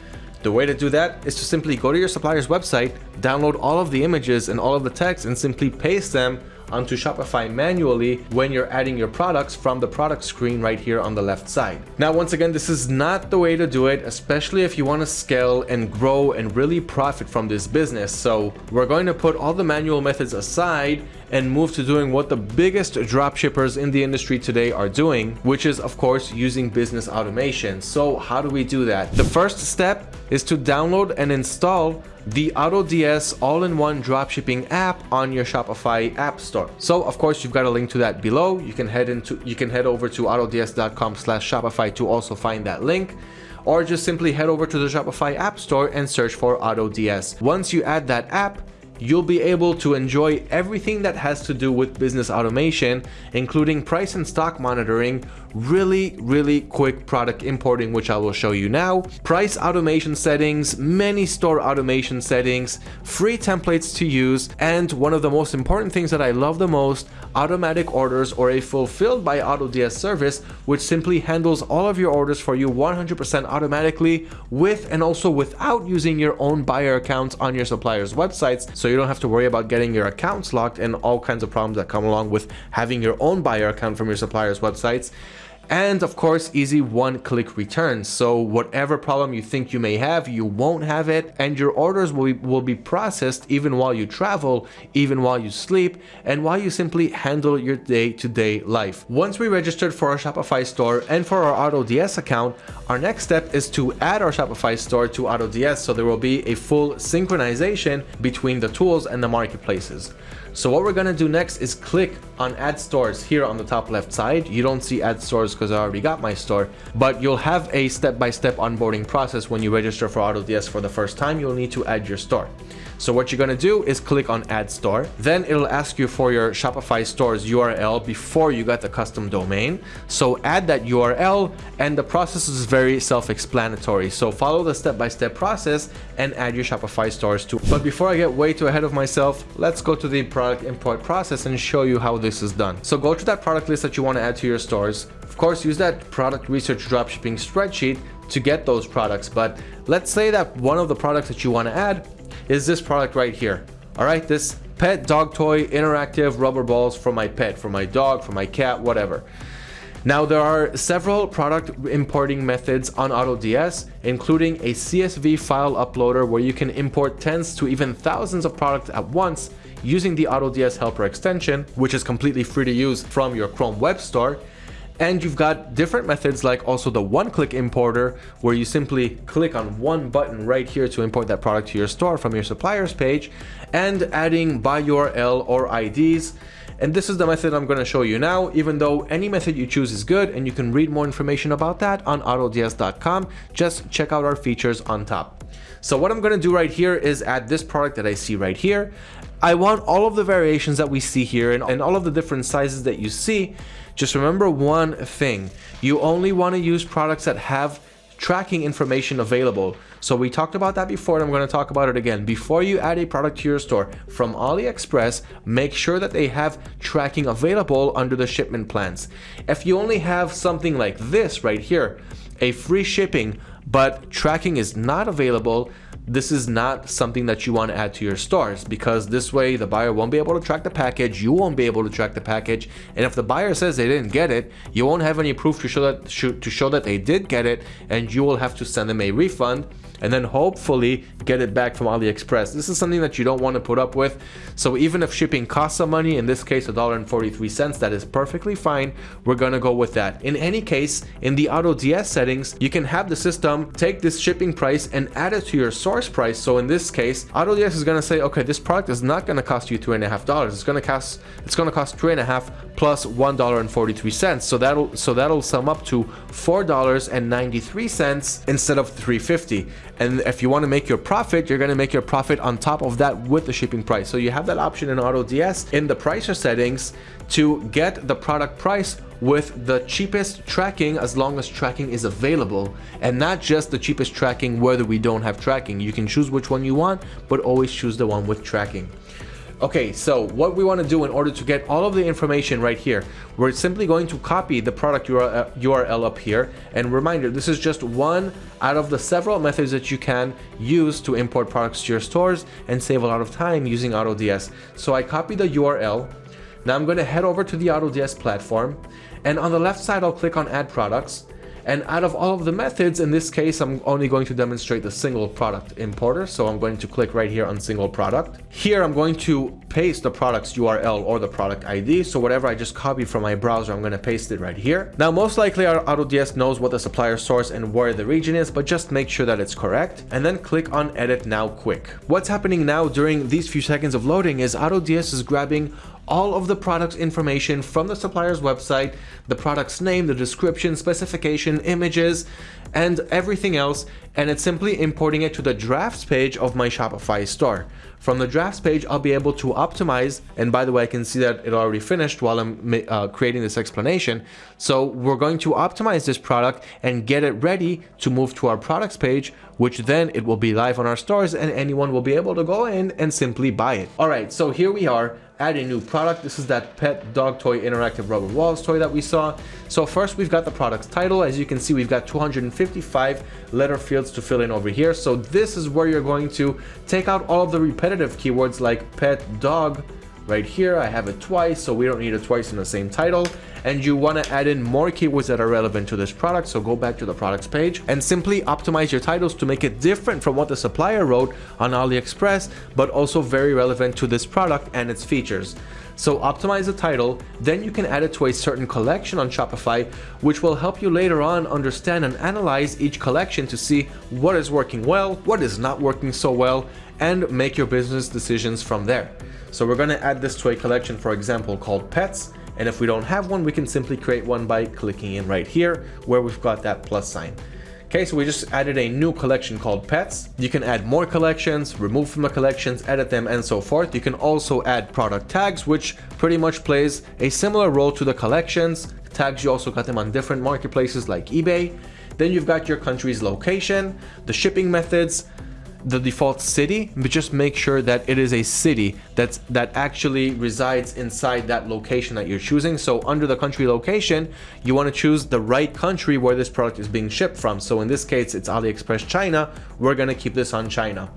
The way to do that is to simply go to your supplier's website, download all of the images and all of the text and simply paste them onto Shopify manually when you're adding your products from the product screen right here on the left side. Now, once again, this is not the way to do it, especially if you want to scale and grow and really profit from this business. So we're going to put all the manual methods aside and move to doing what the biggest dropshippers in the industry today are doing, which is of course using business automation. So how do we do that? The first step is to download and install the AutoDS all-in-one dropshipping app on your Shopify app store. So of course you've got a link to that below. You can head into you can head over to autods.com slash Shopify to also find that link or just simply head over to the Shopify app store and search for AutoDS. Once you add that app, you'll be able to enjoy everything that has to do with business automation, including price and stock monitoring, really, really quick product importing, which I will show you now, price automation settings, many store automation settings, free templates to use, and one of the most important things that I love the most, automatic orders or a fulfilled by AutoDS service, which simply handles all of your orders for you 100% automatically with and also without using your own buyer accounts on your supplier's websites. So you don't have to worry about getting your accounts locked and all kinds of problems that come along with having your own buyer account from your supplier's websites. And of course easy one-click returns so whatever problem you think you may have you won't have it. And your orders will be, will be processed even while you travel even while you sleep and while you simply handle your day-to-day -day life. Once we registered for our shopify store and for our AutoDS account our next step is to add our shopify store to AutoDS so there will be a full synchronization between the tools and the marketplaces so what we're gonna do next is click on add stores here on the top left side. You don't see add stores because I already got my store, but you'll have a step-by-step -step onboarding process when you register for AutoDS for the first time. You'll need to add your store. So what you're gonna do is click on add store. Then it'll ask you for your Shopify store's URL before you got the custom domain. So add that URL and the process is very self-explanatory. So follow the step-by-step -step process and add your Shopify stores too. But before I get way too ahead of myself, let's go to the product import process and show you how this is done. So go to that product list that you want to add to your stores. Of course, use that product research dropshipping spreadsheet to get those products. But let's say that one of the products that you want to add is this product right here. All right, this pet dog toy interactive rubber balls for my pet, for my dog, for my cat, whatever. Now there are several product importing methods on AutoDS, including a CSV file uploader where you can import tens to even thousands of products at once using the AutoDS helper extension, which is completely free to use from your Chrome Web Store. And you've got different methods like also the one-click importer where you simply click on one button right here to import that product to your store from your suppliers page and adding by URL or IDs. And this is the method I'm going to show you now, even though any method you choose is good and you can read more information about that on autods.com. Just check out our features on top. So what I'm going to do right here is add this product that I see right here. I want all of the variations that we see here and, and all of the different sizes that you see just remember one thing, you only want to use products that have tracking information available. So we talked about that before and I'm going to talk about it again. Before you add a product to your store from AliExpress, make sure that they have tracking available under the shipment plans. If you only have something like this right here, a free shipping, but tracking is not available, this is not something that you want to add to your stars because this way the buyer won't be able to track the package, you won't be able to track the package, and if the buyer says they didn't get it, you won't have any proof to show that to show that they did get it, and you will have to send them a refund and then hopefully get it back from AliExpress. This is something that you don't want to put up with. So even if shipping costs some money, in this case $1.43, that is perfectly fine. We're gonna go with that. In any case, in the AutoDS settings, you can have the system take this shipping price and add it to your source price. So in this case, AutoDS is gonna say, okay, this product is not gonna cost you two and a half dollars. It's gonna cost it's gonna cost three and a half plus one dollar and forty three cents. So that'll so that'll sum up to four dollars and ninety three cents instead of three fifty. And if you want to make your profit, you're going to make your profit on top of that with the shipping price. So you have that option in AutoDS in the pricer settings to get the product price with the cheapest tracking as long as tracking is available and not just the cheapest tracking whether we don't have tracking. You can choose which one you want, but always choose the one with tracking. Okay, so what we want to do in order to get all of the information right here, we're simply going to copy the product URL uh, up here. And reminder, this is just one out of the several methods that you can use to import products to your stores and save a lot of time using AutoDS. So I copy the URL. Now I'm going to head over to the AutoDS platform. And on the left side, I'll click on add products. And out of all of the methods, in this case, I'm only going to demonstrate the single product importer. So I'm going to click right here on single product. Here, I'm going to paste the product's URL or the product ID. So whatever I just copied from my browser, I'm going to paste it right here. Now, most likely our AutoDS knows what the supplier source and where the region is, but just make sure that it's correct. And then click on edit now quick. What's happening now during these few seconds of loading is AutoDS is grabbing all of the product's information from the supplier's website, the product's name, the description, specification, images, and everything else, and it's simply importing it to the drafts page of my Shopify store. From the drafts page, I'll be able to optimize, and by the way, I can see that it already finished while I'm uh, creating this explanation. So we're going to optimize this product and get it ready to move to our products page, which then it will be live on our stores and anyone will be able to go in and simply buy it. All right, so here we are add a new product. This is that pet dog toy interactive rubber walls toy that we saw. So first we've got the product's title. As you can see, we've got 255 letter fields to fill in over here. So this is where you're going to take out all of the repetitive keywords like pet, dog, right here. I have it twice, so we don't need it twice in the same title. and you want to add in more keywords that are relevant to this product. So go back to the products page and simply optimize your titles to make it different from what the supplier wrote on AliExpress, but also very relevant to this product and its features. So optimize the title, then you can add it to a certain collection on Shopify, which will help you later on understand and analyze each collection to see what is working well, what is not working so well, and make your business decisions from there. So we're gonna add this to a collection, for example, called pets. And if we don't have one, we can simply create one by clicking in right here where we've got that plus sign. Okay, so we just added a new collection called pets. You can add more collections, remove from the collections, edit them, and so forth. You can also add product tags, which pretty much plays a similar role to the collections. Tags, you also got them on different marketplaces like eBay. Then you've got your country's location, the shipping methods, the default city, but just make sure that it is a city that's that actually resides inside that location that you're choosing. So under the country location, you want to choose the right country where this product is being shipped from. So in this case, it's AliExpress China. We're going to keep this on China.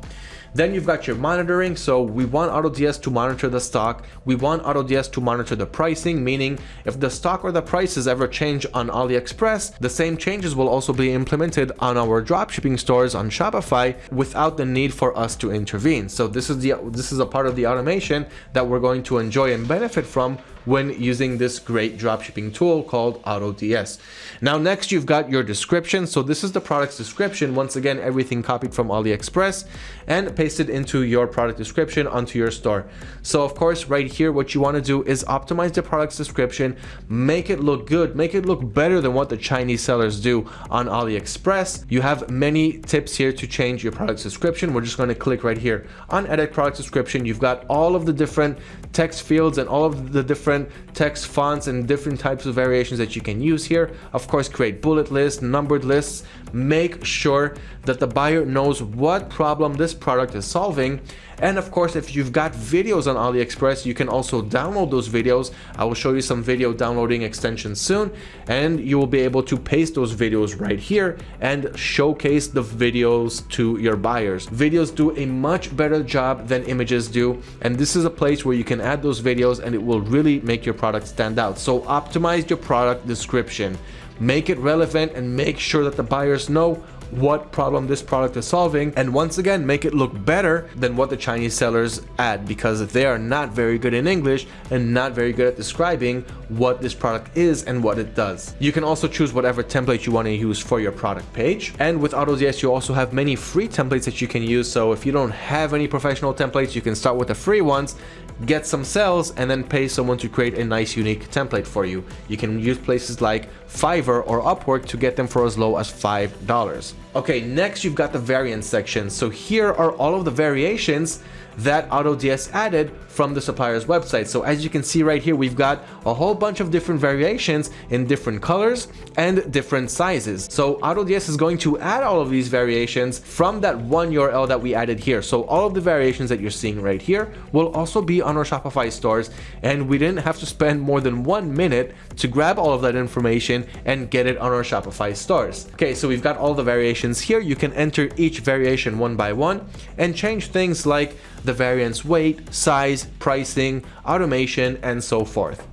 Then you've got your monitoring. So we want AutoDS to monitor the stock. We want AutoDS to monitor the pricing, meaning if the stock or the prices ever change on AliExpress, the same changes will also be implemented on our dropshipping stores on Shopify without the need for us to intervene. So this is the this is a part of the automation that we're going to enjoy and benefit from when using this great dropshipping tool called AutoDS. Now next you've got your description. So this is the product's description. Once again, everything copied from AliExpress and pasted into your product description onto your store. So of course, right here, what you want to do is optimize the product's description, make it look good, make it look better than what the Chinese sellers do on AliExpress. You have many tips here to change your product's description. We're just going to click right here on edit product description. You've got all of the different text fields and all of the different text fonts and different types of variations that you can use here. Of course, create bullet lists, numbered lists. Make sure that the buyer knows what problem this product is solving. And of course, if you've got videos on AliExpress, you can also download those videos. I will show you some video downloading extensions soon, and you will be able to paste those videos right here and showcase the videos to your buyers. Videos do a much better job than images do, and this is a place where you can add those videos and it will really make your product stand out. So optimize your product description, make it relevant and make sure that the buyers know what problem this product is solving. And once again make it look better than what the Chinese sellers add because they are not very good in English and not very good at describing what this product is and what it does. You can also choose whatever template you want to use for your product page and with AutoDS you also have many free templates that you can use so if you don't have any professional templates you can start with the free ones get some sales and then pay someone to create a nice unique template for you. You can use places like Fiverr or Upwork to get them for as low as $5. Okay, next you've got the variants section. So here are all of the variations that AutoDS added from the supplier's website. So as you can see right here, we've got a whole bunch of different variations in different colors and different sizes. So AutoDS is going to add all of these variations from that one URL that we added here. So all of the variations that you're seeing right here will also be on our Shopify stores and we didn't have to spend more than one minute to grab all of that information and get it on our Shopify stores. Okay, so we've got all the variations here. You can enter each variation one by one and change things like the variant's weight, size, pricing, automation, and so forth.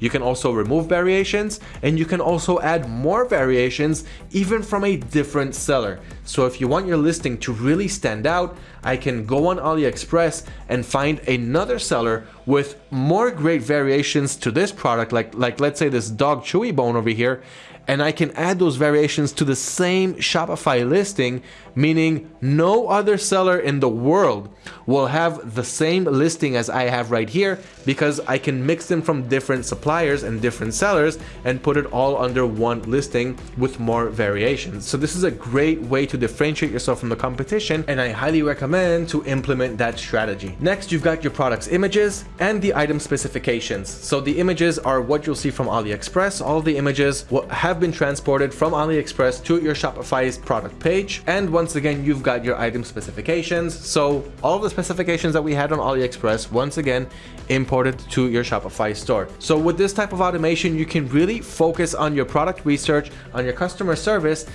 You can also remove variations and you can also add more variations even from a different seller. So if you want your listing to really stand out, I can go on AliExpress and find another seller with more great variations to this product, like, like let's say this dog chewy bone over here, and I can add those variations to the same Shopify listing, meaning no other seller in the world will have the same listing as I have right here because I can mix them from different suppliers and different sellers and put it all under one listing with more variations. So this is a great way to differentiate yourself from the competition and I highly recommend to implement that strategy. Next, you've got your product's images and the item specifications. So the images are what you'll see from AliExpress. All the images have been transported from AliExpress to your Shopify's product page. And once again, you've got your item specifications. So all of the specifications that we had on AliExpress, once again, imported to your Shopify store. So with this type of automation, you can really focus on your product research, on your customer service,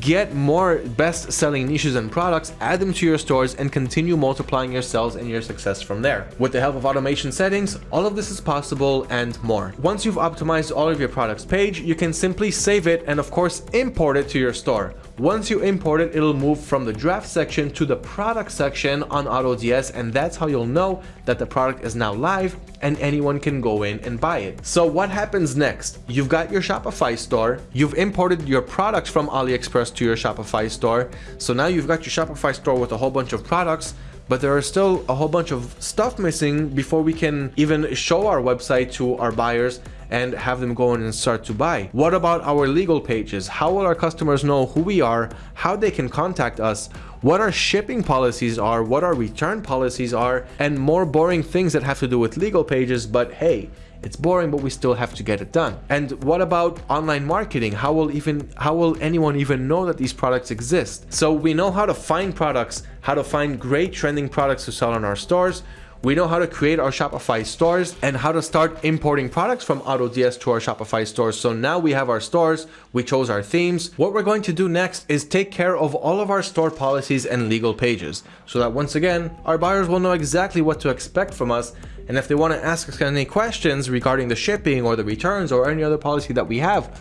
get more best selling niches and products, add them to your stores and continue multiplying your sales and your success from there. With the help of automation settings, all of this is possible and more. Once you've optimized all of your products page, you can simply save it and of course import it to your store. Once you import it, it'll move from the draft section to the product section on AutoDS and that's how you'll know that the product is now live and anyone can go in and buy it. So what happens next? You've got your Shopify store, you've imported your products from AliExpress to your Shopify store. So now you've got your Shopify store with a whole bunch of products but there are still a whole bunch of stuff missing before we can even show our website to our buyers and have them go in and start to buy. What about our legal pages? How will our customers know who we are, how they can contact us, what our shipping policies are, what our return policies are, and more boring things that have to do with legal pages, but hey, it's boring, but we still have to get it done. And what about online marketing? How will even how will anyone even know that these products exist? So we know how to find products, how to find great trending products to sell in our stores. We know how to create our Shopify stores and how to start importing products from AutoDS to our Shopify stores. So now we have our stores, we chose our themes. What we're going to do next is take care of all of our store policies and legal pages so that once again, our buyers will know exactly what to expect from us and if they want to ask us any questions regarding the shipping or the returns or any other policy that we have,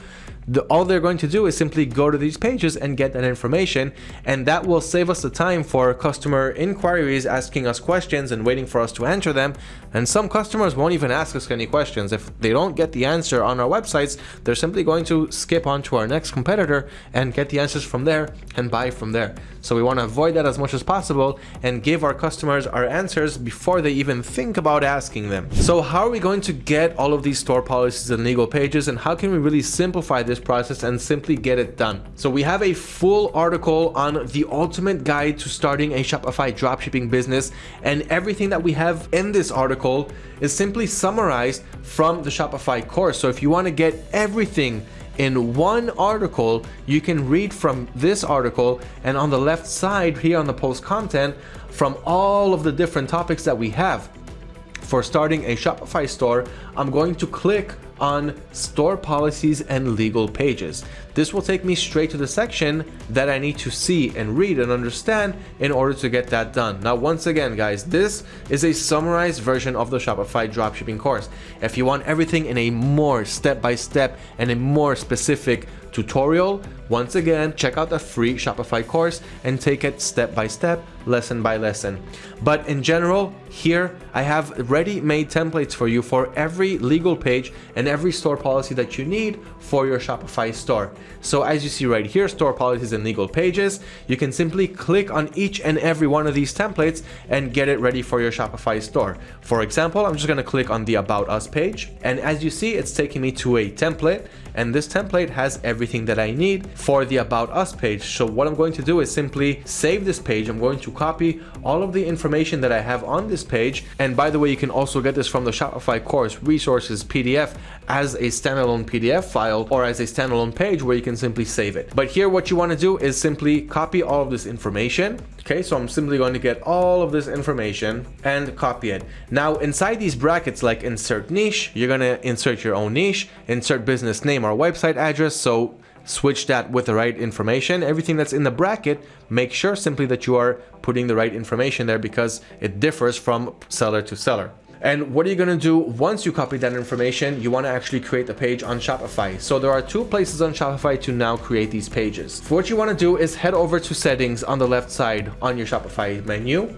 the, all they're going to do is simply go to these pages and get that information and that will save us the time for customer inquiries asking us questions and waiting for us to answer them. And some customers won't even ask us any questions. If they don't get the answer on our websites they're simply going to skip on to our next competitor and get the answers from there and buy from there. So we want to avoid that as much as possible and give our customers our answers before they even think about asking them. So how are we going to get all of these store policies and legal pages and how can we really simplify this process and simply get it done. So we have a full article on the ultimate guide to starting a Shopify dropshipping business and everything that we have in this article is simply summarized from the Shopify course. So if you want to get everything in one article, you can read from this article and on the left side here on the post content from all of the different topics that we have. For starting a Shopify store, I'm going to click on store policies and legal pages. This will take me straight to the section that I need to see and read and understand in order to get that done. Now, once again, guys, this is a summarized version of the Shopify dropshipping course. If you want everything in a more step-by-step -step and a more specific tutorial, once again, check out the free Shopify course and take it step by step, lesson by lesson. But in general, here I have ready-made templates for you for every legal page and every store policy that you need for your Shopify store. So as you see right here, store policies and legal pages, you can simply click on each and every one of these templates and get it ready for your Shopify store. For example, I'm just gonna click on the About Us page. And as you see, it's taking me to a template and this template has everything that I need for the About Us page. So what I'm going to do is simply save this page. I'm going to copy all of the information that I have on this page. And by the way, you can also get this from the Shopify course resources PDF as a standalone PDF file or as a standalone page where you can simply save it. But here what you want to do is simply copy all of this information. Okay, so I'm simply going to get all of this information and copy it. Now inside these brackets like insert niche, you're going to insert your own niche, insert business name or website address. So switch that with the right information. Everything that's in the bracket, make sure simply that you are putting the right information there because it differs from seller to seller. And what are you going to do once you copy that information? You want to actually create the page on Shopify. So there are two places on Shopify to now create these pages. what you want to do is head over to settings on the left side on your Shopify menu.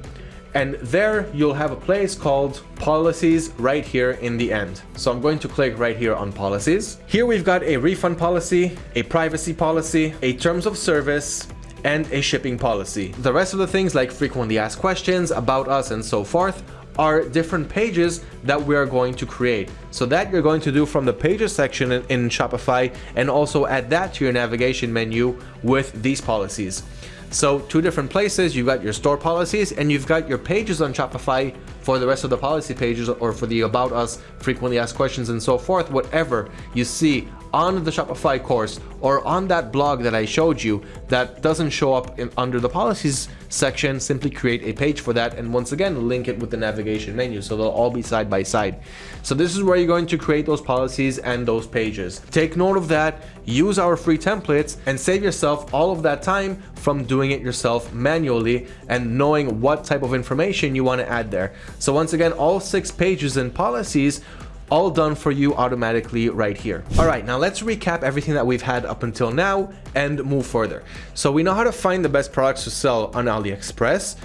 And there you'll have a place called policies right here in the end. So I'm going to click right here on policies. Here we've got a refund policy, a privacy policy, a terms of service, and a shipping policy. The rest of the things like frequently asked questions, about us, and so forth are different pages that we are going to create. So that you're going to do from the pages section in, in Shopify and also add that to your navigation menu with these policies. So two different places, you've got your store policies and you've got your pages on Shopify for the rest of the policy pages or for the about us, frequently asked questions and so forth, whatever you see on the Shopify course or on that blog that I showed you that doesn't show up in, under the policies section, simply create a page for that and once again link it with the navigation menu so they'll all be side by side. So this is where you're going to create those policies and those pages. Take note of that, use our free templates and save yourself all of that time from doing it yourself manually and knowing what type of information you want to add there. So once again, all six pages and policies all done for you automatically right here. All right, now let's recap everything that we've had up until now and move further. So we know how to find the best products to sell on AliExpress.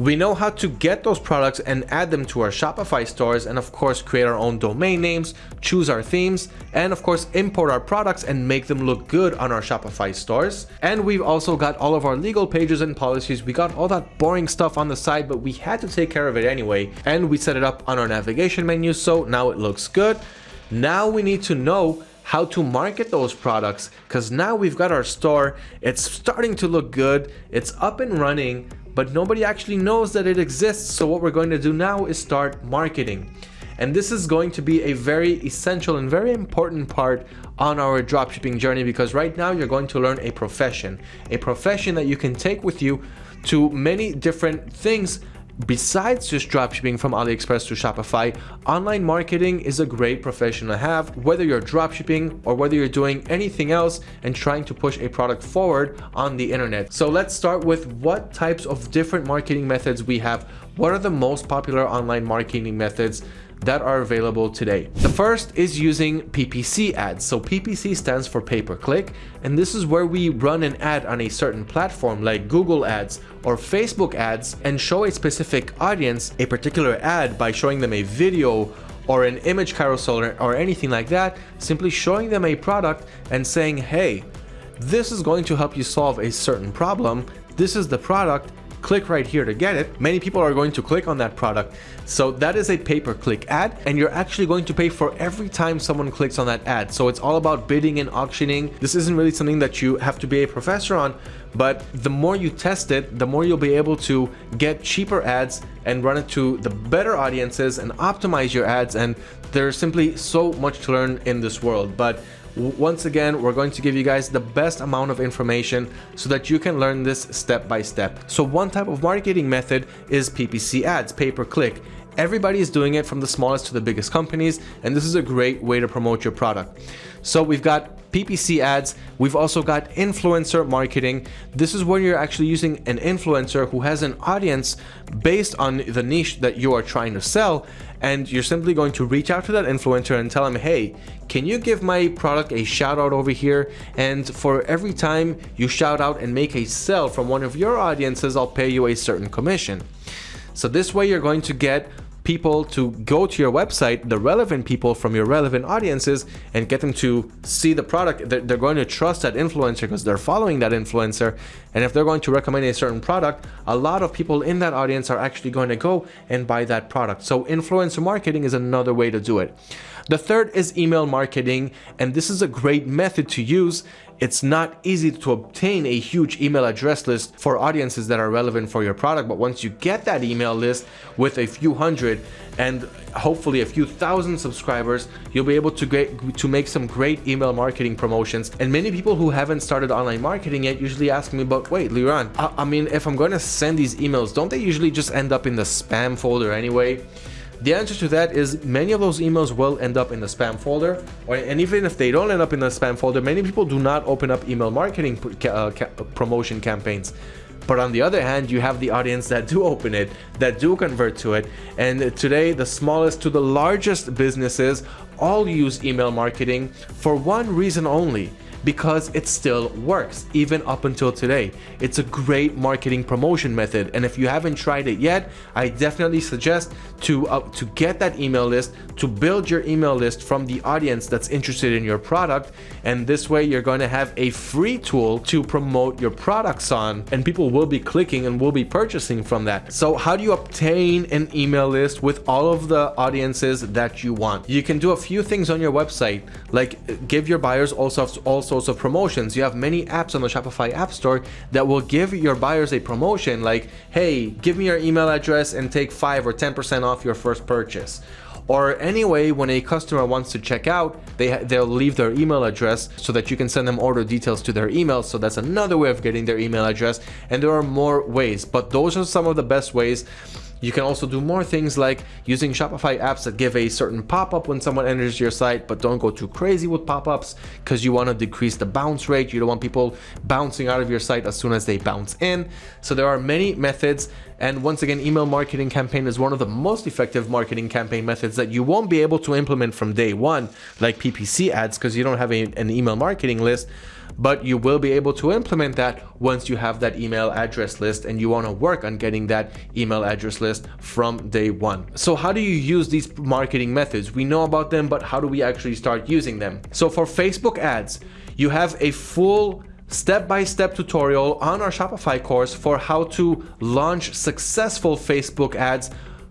We know how to get those products and add them to our Shopify stores and of course create our own domain names, choose our themes, and of course import our products and make them look good on our Shopify stores. And we've also got all of our legal pages and policies. We got all that boring stuff on the side, but we had to take care of it anyway. And we set it up on our navigation menu, so now it looks good. Now we need to know how to market those products because now we've got our store it's starting to look good it's up and running but nobody actually knows that it exists. So what we're going to do now is start marketing. And this is going to be a very essential and very important part on our dropshipping journey because right now you're going to learn a profession, a profession that you can take with you to many different things Besides just dropshipping from AliExpress to Shopify, online marketing is a great profession to have, whether you're dropshipping or whether you're doing anything else and trying to push a product forward on the internet. So let's start with what types of different marketing methods we have. What are the most popular online marketing methods that are available today. The first is using PPC ads. So PPC stands for pay-per-click, and this is where we run an ad on a certain platform like Google ads or Facebook ads and show a specific audience a particular ad by showing them a video or an image carousel or anything like that, simply showing them a product and saying, hey, this is going to help you solve a certain problem. This is the product click right here to get it, many people are going to click on that product. So that is a pay-per-click ad and you're actually going to pay for every time someone clicks on that ad. So it's all about bidding and auctioning. This isn't really something that you have to be a professor on, but the more you test it, the more you'll be able to get cheaper ads and run it to the better audiences and optimize your ads. And there's simply so much to learn in this world. But once again, we're going to give you guys the best amount of information so that you can learn this step by step. So one type of marketing method is PPC ads, pay-per-click. Everybody is doing it from the smallest to the biggest companies, and this is a great way to promote your product. So we've got PPC ads. We've also got influencer marketing. This is where you're actually using an influencer who has an audience based on the niche that you are trying to sell. And you're simply going to reach out to that influencer and tell them, hey, can you give my product a shout out over here? And for every time you shout out and make a sell from one of your audiences, I'll pay you a certain commission. So this way you're going to get people to go to your website, the relevant people from your relevant audiences, and get them to see the product. They're, they're going to trust that influencer because they're following that influencer. And if they're going to recommend a certain product, a lot of people in that audience are actually going to go and buy that product. So influencer marketing is another way to do it. The third is email marketing, and this is a great method to use it's not easy to obtain a huge email address list for audiences that are relevant for your product, but once you get that email list with a few hundred and hopefully a few thousand subscribers, you'll be able to to make some great email marketing promotions. And many people who haven't started online marketing yet usually ask me, but wait, Liran, I, I mean, if I'm going to send these emails, don't they usually just end up in the spam folder anyway? The answer to that is many of those emails will end up in the spam folder, or, and even if they don't end up in the spam folder, many people do not open up email marketing uh, promotion campaigns. But on the other hand, you have the audience that do open it, that do convert to it. And today, the smallest to the largest businesses all use email marketing for one reason only because it still works even up until today. It's a great marketing promotion method and if you haven't tried it yet, I definitely suggest to, uh, to get that email list, to build your email list from the audience that's interested in your product and this way you're going to have a free tool to promote your products on and people will be clicking and will be purchasing from that. So how do you obtain an email list with all of the audiences that you want? You can do a few things on your website like give your buyers also also sorts of promotions. You have many apps on the Shopify App Store that will give your buyers a promotion like, hey, give me your email address and take 5 or 10% off your first purchase. Or anyway, when a customer wants to check out, they, they'll leave their email address so that you can send them order details to their email. So that's another way of getting their email address. And there are more ways, but those are some of the best ways you can also do more things like using Shopify apps that give a certain pop-up when someone enters your site, but don't go too crazy with pop-ups because you want to decrease the bounce rate. You don't want people bouncing out of your site as soon as they bounce in. So there are many methods. And once again, email marketing campaign is one of the most effective marketing campaign methods that you won't be able to implement from day one, like PPC ads, because you don't have a, an email marketing list but you will be able to implement that once you have that email address list and you want to work on getting that email address list from day one. So how do you use these marketing methods? We know about them, but how do we actually start using them? So for Facebook ads, you have a full step-by-step -step tutorial on our Shopify course for how to launch successful Facebook ads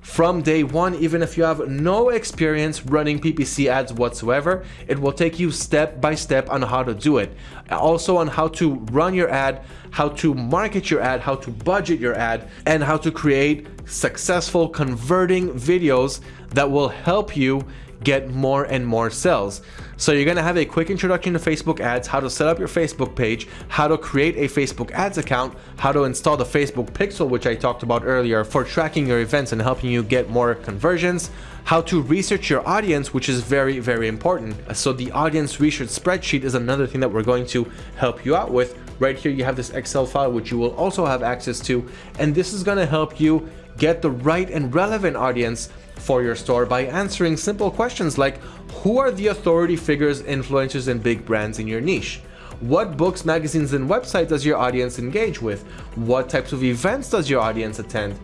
from day one, even if you have no experience running PPC ads whatsoever, it will take you step by step on how to do it. Also on how to run your ad, how to market your ad, how to budget your ad, and how to create successful converting videos that will help you get more and more sales. So you're gonna have a quick introduction to Facebook ads, how to set up your Facebook page, how to create a Facebook ads account, how to install the Facebook Pixel, which I talked about earlier for tracking your events and helping you get more conversions, how to research your audience, which is very, very important. So the audience research spreadsheet is another thing that we're going to help you out with. Right here, you have this Excel file, which you will also have access to. And this is gonna help you get the right and relevant audience for your store by answering simple questions like who are the authority figures, influencers, and big brands in your niche? What books, magazines, and websites does your audience engage with? What types of events does your audience attend?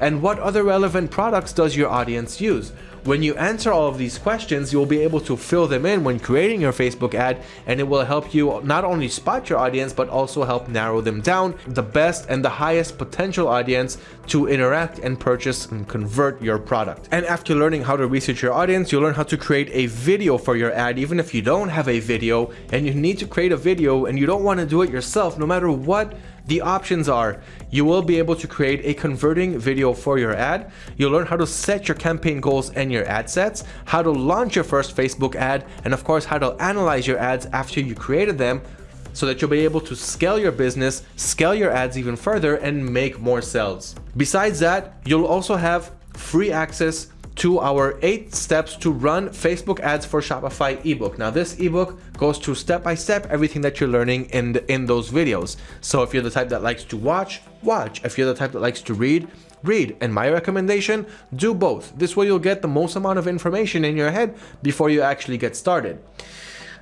And what other relevant products does your audience use? When you answer all of these questions, you'll be able to fill them in when creating your Facebook ad and it will help you not only spot your audience but also help narrow them down the best and the highest potential audience to interact and purchase and convert your product. And after learning how to research your audience, you'll learn how to create a video for your ad even if you don't have a video and you need to create a video and you don't want to do it yourself no matter what the options are you will be able to create a converting video for your ad. You'll learn how to set your campaign goals and your ad sets, how to launch your first Facebook ad, and of course, how to analyze your ads after you created them so that you'll be able to scale your business, scale your ads even further, and make more sales. Besides that, you'll also have free access to our eight steps to run Facebook ads for Shopify ebook. Now this ebook goes through step by step everything that you're learning in the, in those videos. So if you're the type that likes to watch, watch. If you're the type that likes to read, read. And my recommendation, do both. This way you'll get the most amount of information in your head before you actually get started.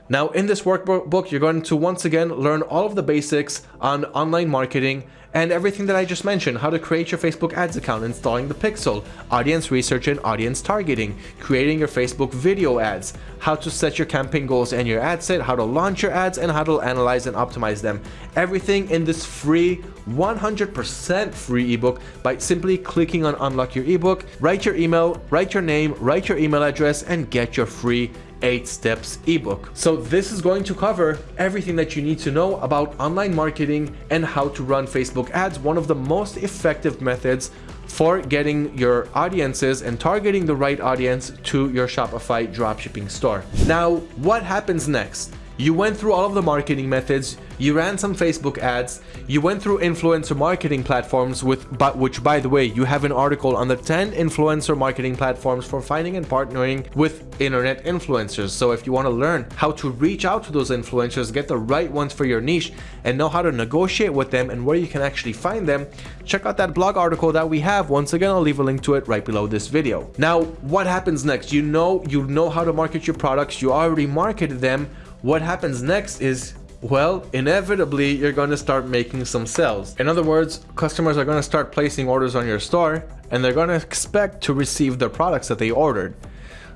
Now in this workbook, you're going to once again learn all of the basics on online marketing and everything that I just mentioned, how to create your Facebook ads account, installing the pixel, audience research and audience targeting, creating your Facebook video ads, how to set your campaign goals and your ad set, how to launch your ads, and how to analyze and optimize them. Everything in this free, 100% free ebook by simply clicking on unlock your ebook, write your email, write your name, write your email address, and get your free 8 steps ebook. So this is going to cover everything that you need to know about online marketing and how to run Facebook ads, one of the most effective methods for getting your audiences and targeting the right audience to your Shopify dropshipping store. Now, what happens next? You went through all of the marketing methods, you ran some Facebook ads, you went through influencer marketing platforms with but which by the way, you have an article on the 10 influencer marketing platforms for finding and partnering with internet influencers. So if you want to learn how to reach out to those influencers, get the right ones for your niche and know how to negotiate with them and where you can actually find them, check out that blog article that we have. Once again, I'll leave a link to it right below this video. Now, what happens next? You know you know how to market your products, you already marketed them what happens next is well, inevitably, you're going to start making some sales. In other words, customers are going to start placing orders on your store and they're going to expect to receive the products that they ordered.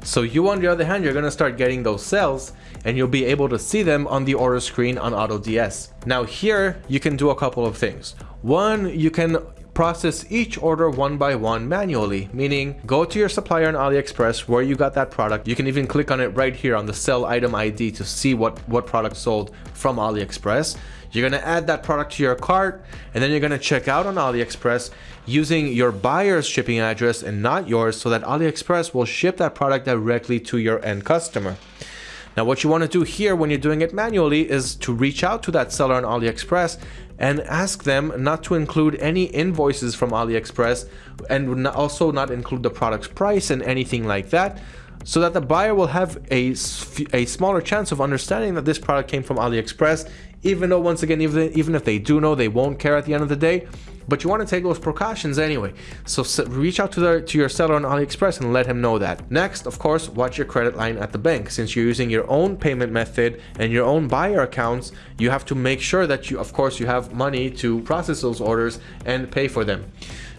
So you, on the other hand, you're going to start getting those sales and you'll be able to see them on the order screen on AutoDS. Now here, you can do a couple of things. One, you can process each order one by one manually, meaning go to your supplier on AliExpress where you got that product. You can even click on it right here on the sell item ID to see what, what product sold from AliExpress. You're gonna add that product to your cart and then you're gonna check out on AliExpress using your buyer's shipping address and not yours so that AliExpress will ship that product directly to your end customer. Now what you want to do here when you're doing it manually is to reach out to that seller on AliExpress and ask them not to include any invoices from AliExpress and also not include the product's price and anything like that so that the buyer will have a, a smaller chance of understanding that this product came from AliExpress even though once again even, even if they do know they won't care at the end of the day but you want to take those precautions anyway. So reach out to, the, to your seller on AliExpress and let him know that. Next, of course, watch your credit line at the bank. Since you're using your own payment method and your own buyer accounts, you have to make sure that you, of course, you have money to process those orders and pay for them.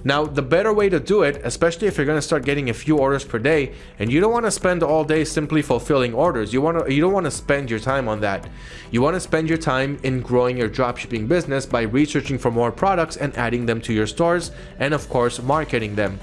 Now, the better way to do it, especially if you're going to start getting a few orders per day, and you don't want to spend all day simply fulfilling orders. You want to you don't want to spend your time on that. You want to spend your time in growing your dropshipping business by researching for more products and adding them to your stores, and of course, marketing them.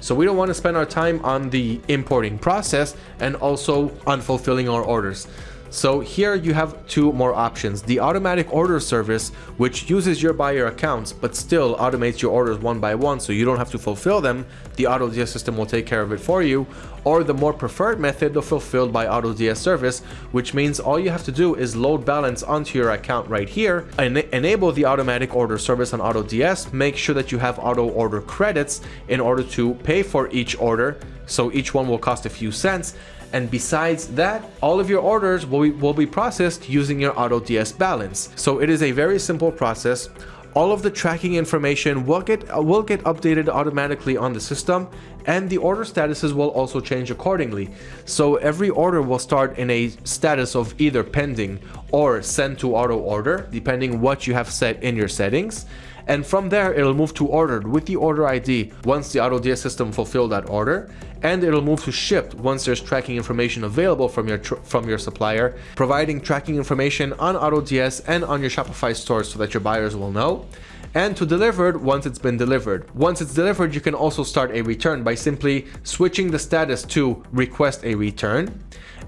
So we don't want to spend our time on the importing process and also on fulfilling our orders. So here you have two more options. The automatic order service, which uses your buyer accounts, but still automates your orders one by one so you don't have to fulfill them. The AutoDS system will take care of it for you. Or the more preferred method of fulfilled by AutoDS service, which means all you have to do is load balance onto your account right here, and enable the automatic order service on AutoDS, make sure that you have auto order credits in order to pay for each order. So each one will cost a few cents and besides that, all of your orders will be, will be processed using your AutoDS balance. So it is a very simple process. All of the tracking information will get, will get updated automatically on the system and the order statuses will also change accordingly. So every order will start in a status of either pending or sent to auto order, depending what you have set in your settings. And from there it'll move to ordered with the order ID once the AutoDS system fulfilled that order. And it'll move to shipped once there's tracking information available from your from your supplier providing tracking information on AutoDS and on your Shopify store so that your buyers will know and to delivered once it's been delivered. Once it's delivered, you can also start a return by simply switching the status to request a return.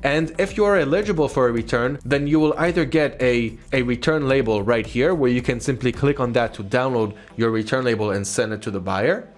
And if you are eligible for a return, then you will either get a, a return label right here where you can simply click on that to download your return label and send it to the buyer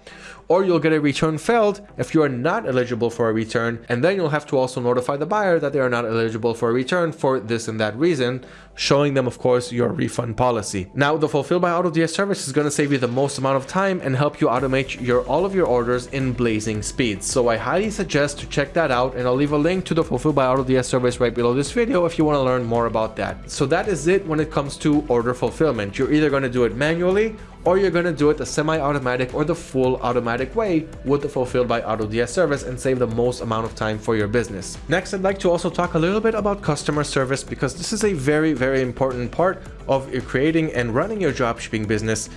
or you'll get a return failed if you are not eligible for a return and then you'll have to also notify the buyer that they are not eligible for a return for this and that reason showing them of course your refund policy. Now the Fulfill by AutoDS service is going to save you the most amount of time and help you automate your all of your orders in blazing speeds. So I highly suggest to check that out and I'll leave a link to the Fulfill by AutoDS service right below this video if you want to learn more about that. So that is it when it comes to order fulfillment. You're either going to do it manually or you're going to do it the semi-automatic or the full automatic way with the Fulfilled by AutoDS service and save the most amount of time for your business. Next, I'd like to also talk a little bit about customer service because this is a very, very important part of creating and running your dropshipping business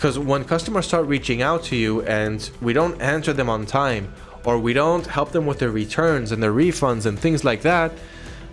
because when customers start reaching out to you and we don't answer them on time or we don't help them with their returns and their refunds and things like that,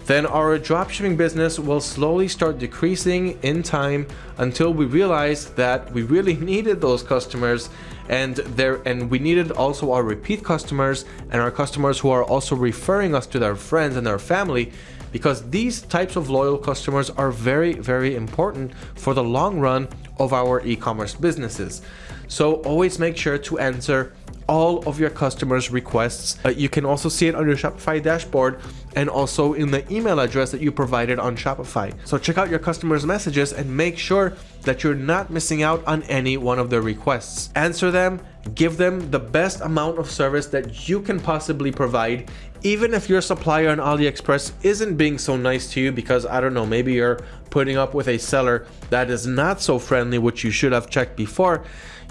then our dropshipping business will slowly start decreasing in time until we realize that we really needed those customers and there and we needed also our repeat customers and our customers who are also referring us to their friends and their family because these types of loyal customers are very very important for the long run of our e-commerce businesses so always make sure to answer all of your customers requests uh, you can also see it on your shopify dashboard and also in the email address that you provided on Shopify. So check out your customers' messages and make sure that you're not missing out on any one of their requests. Answer them, give them the best amount of service that you can possibly provide even if your supplier on AliExpress isn't being so nice to you because I don't know, maybe you're putting up with a seller that is not so friendly, which you should have checked before,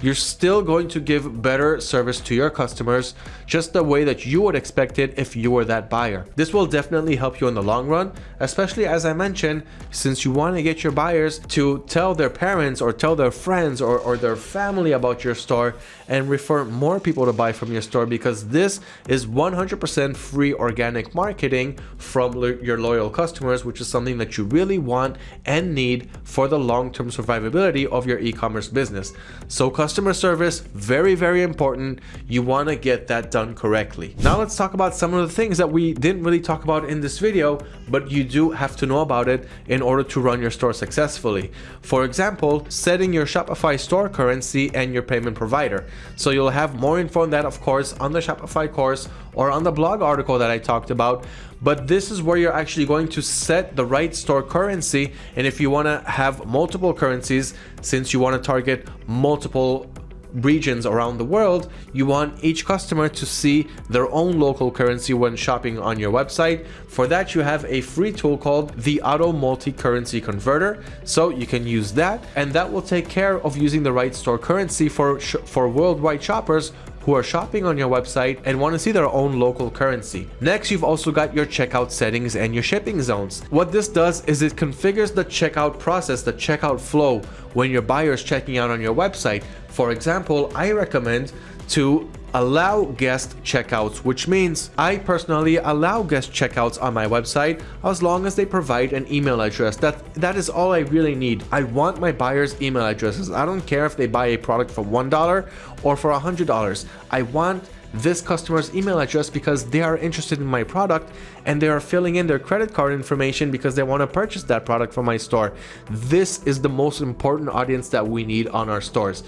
you're still going to give better service to your customers just the way that you would expect it if you were that buyer. This will definitely help you in the long run, especially as I mentioned, since you want to get your buyers to tell their parents or tell their friends or, or their family about your store and refer more people to buy from your store because this is 100% free organic marketing from your loyal customers, which is something that you really want and need for the long-term survivability of your e-commerce business. So customer service, very, very important. You want to get that done correctly. Now let's talk about some of the things that we didn't really talk about in this video, but you do have to know about it in order to run your store successfully. For example, setting your Shopify store currency and your payment provider. So you'll have more info on that, of course, on the Shopify course or on the blog article that I talked about. But this is where you're actually going to set the right store currency. And if you want to have multiple currencies, since you want to target multiple regions around the world, you want each customer to see their own local currency when shopping on your website. For that, you have a free tool called the Auto Multi-Currency Converter. So you can use that and that will take care of using the right store currency for, for worldwide shoppers who are shopping on your website and want to see their own local currency. Next, you've also got your checkout settings and your shipping zones. What this does is it configures the checkout process, the checkout flow when your buyer is checking out on your website. For example, I recommend to allow guest checkouts, which means I personally allow guest checkouts on my website as long as they provide an email address. That That is all I really need. I want my buyers' email addresses. I don't care if they buy a product for $1 or for $100. I want this customer's email address because they are interested in my product and they are filling in their credit card information because they want to purchase that product from my store. This is the most important audience that we need on our stores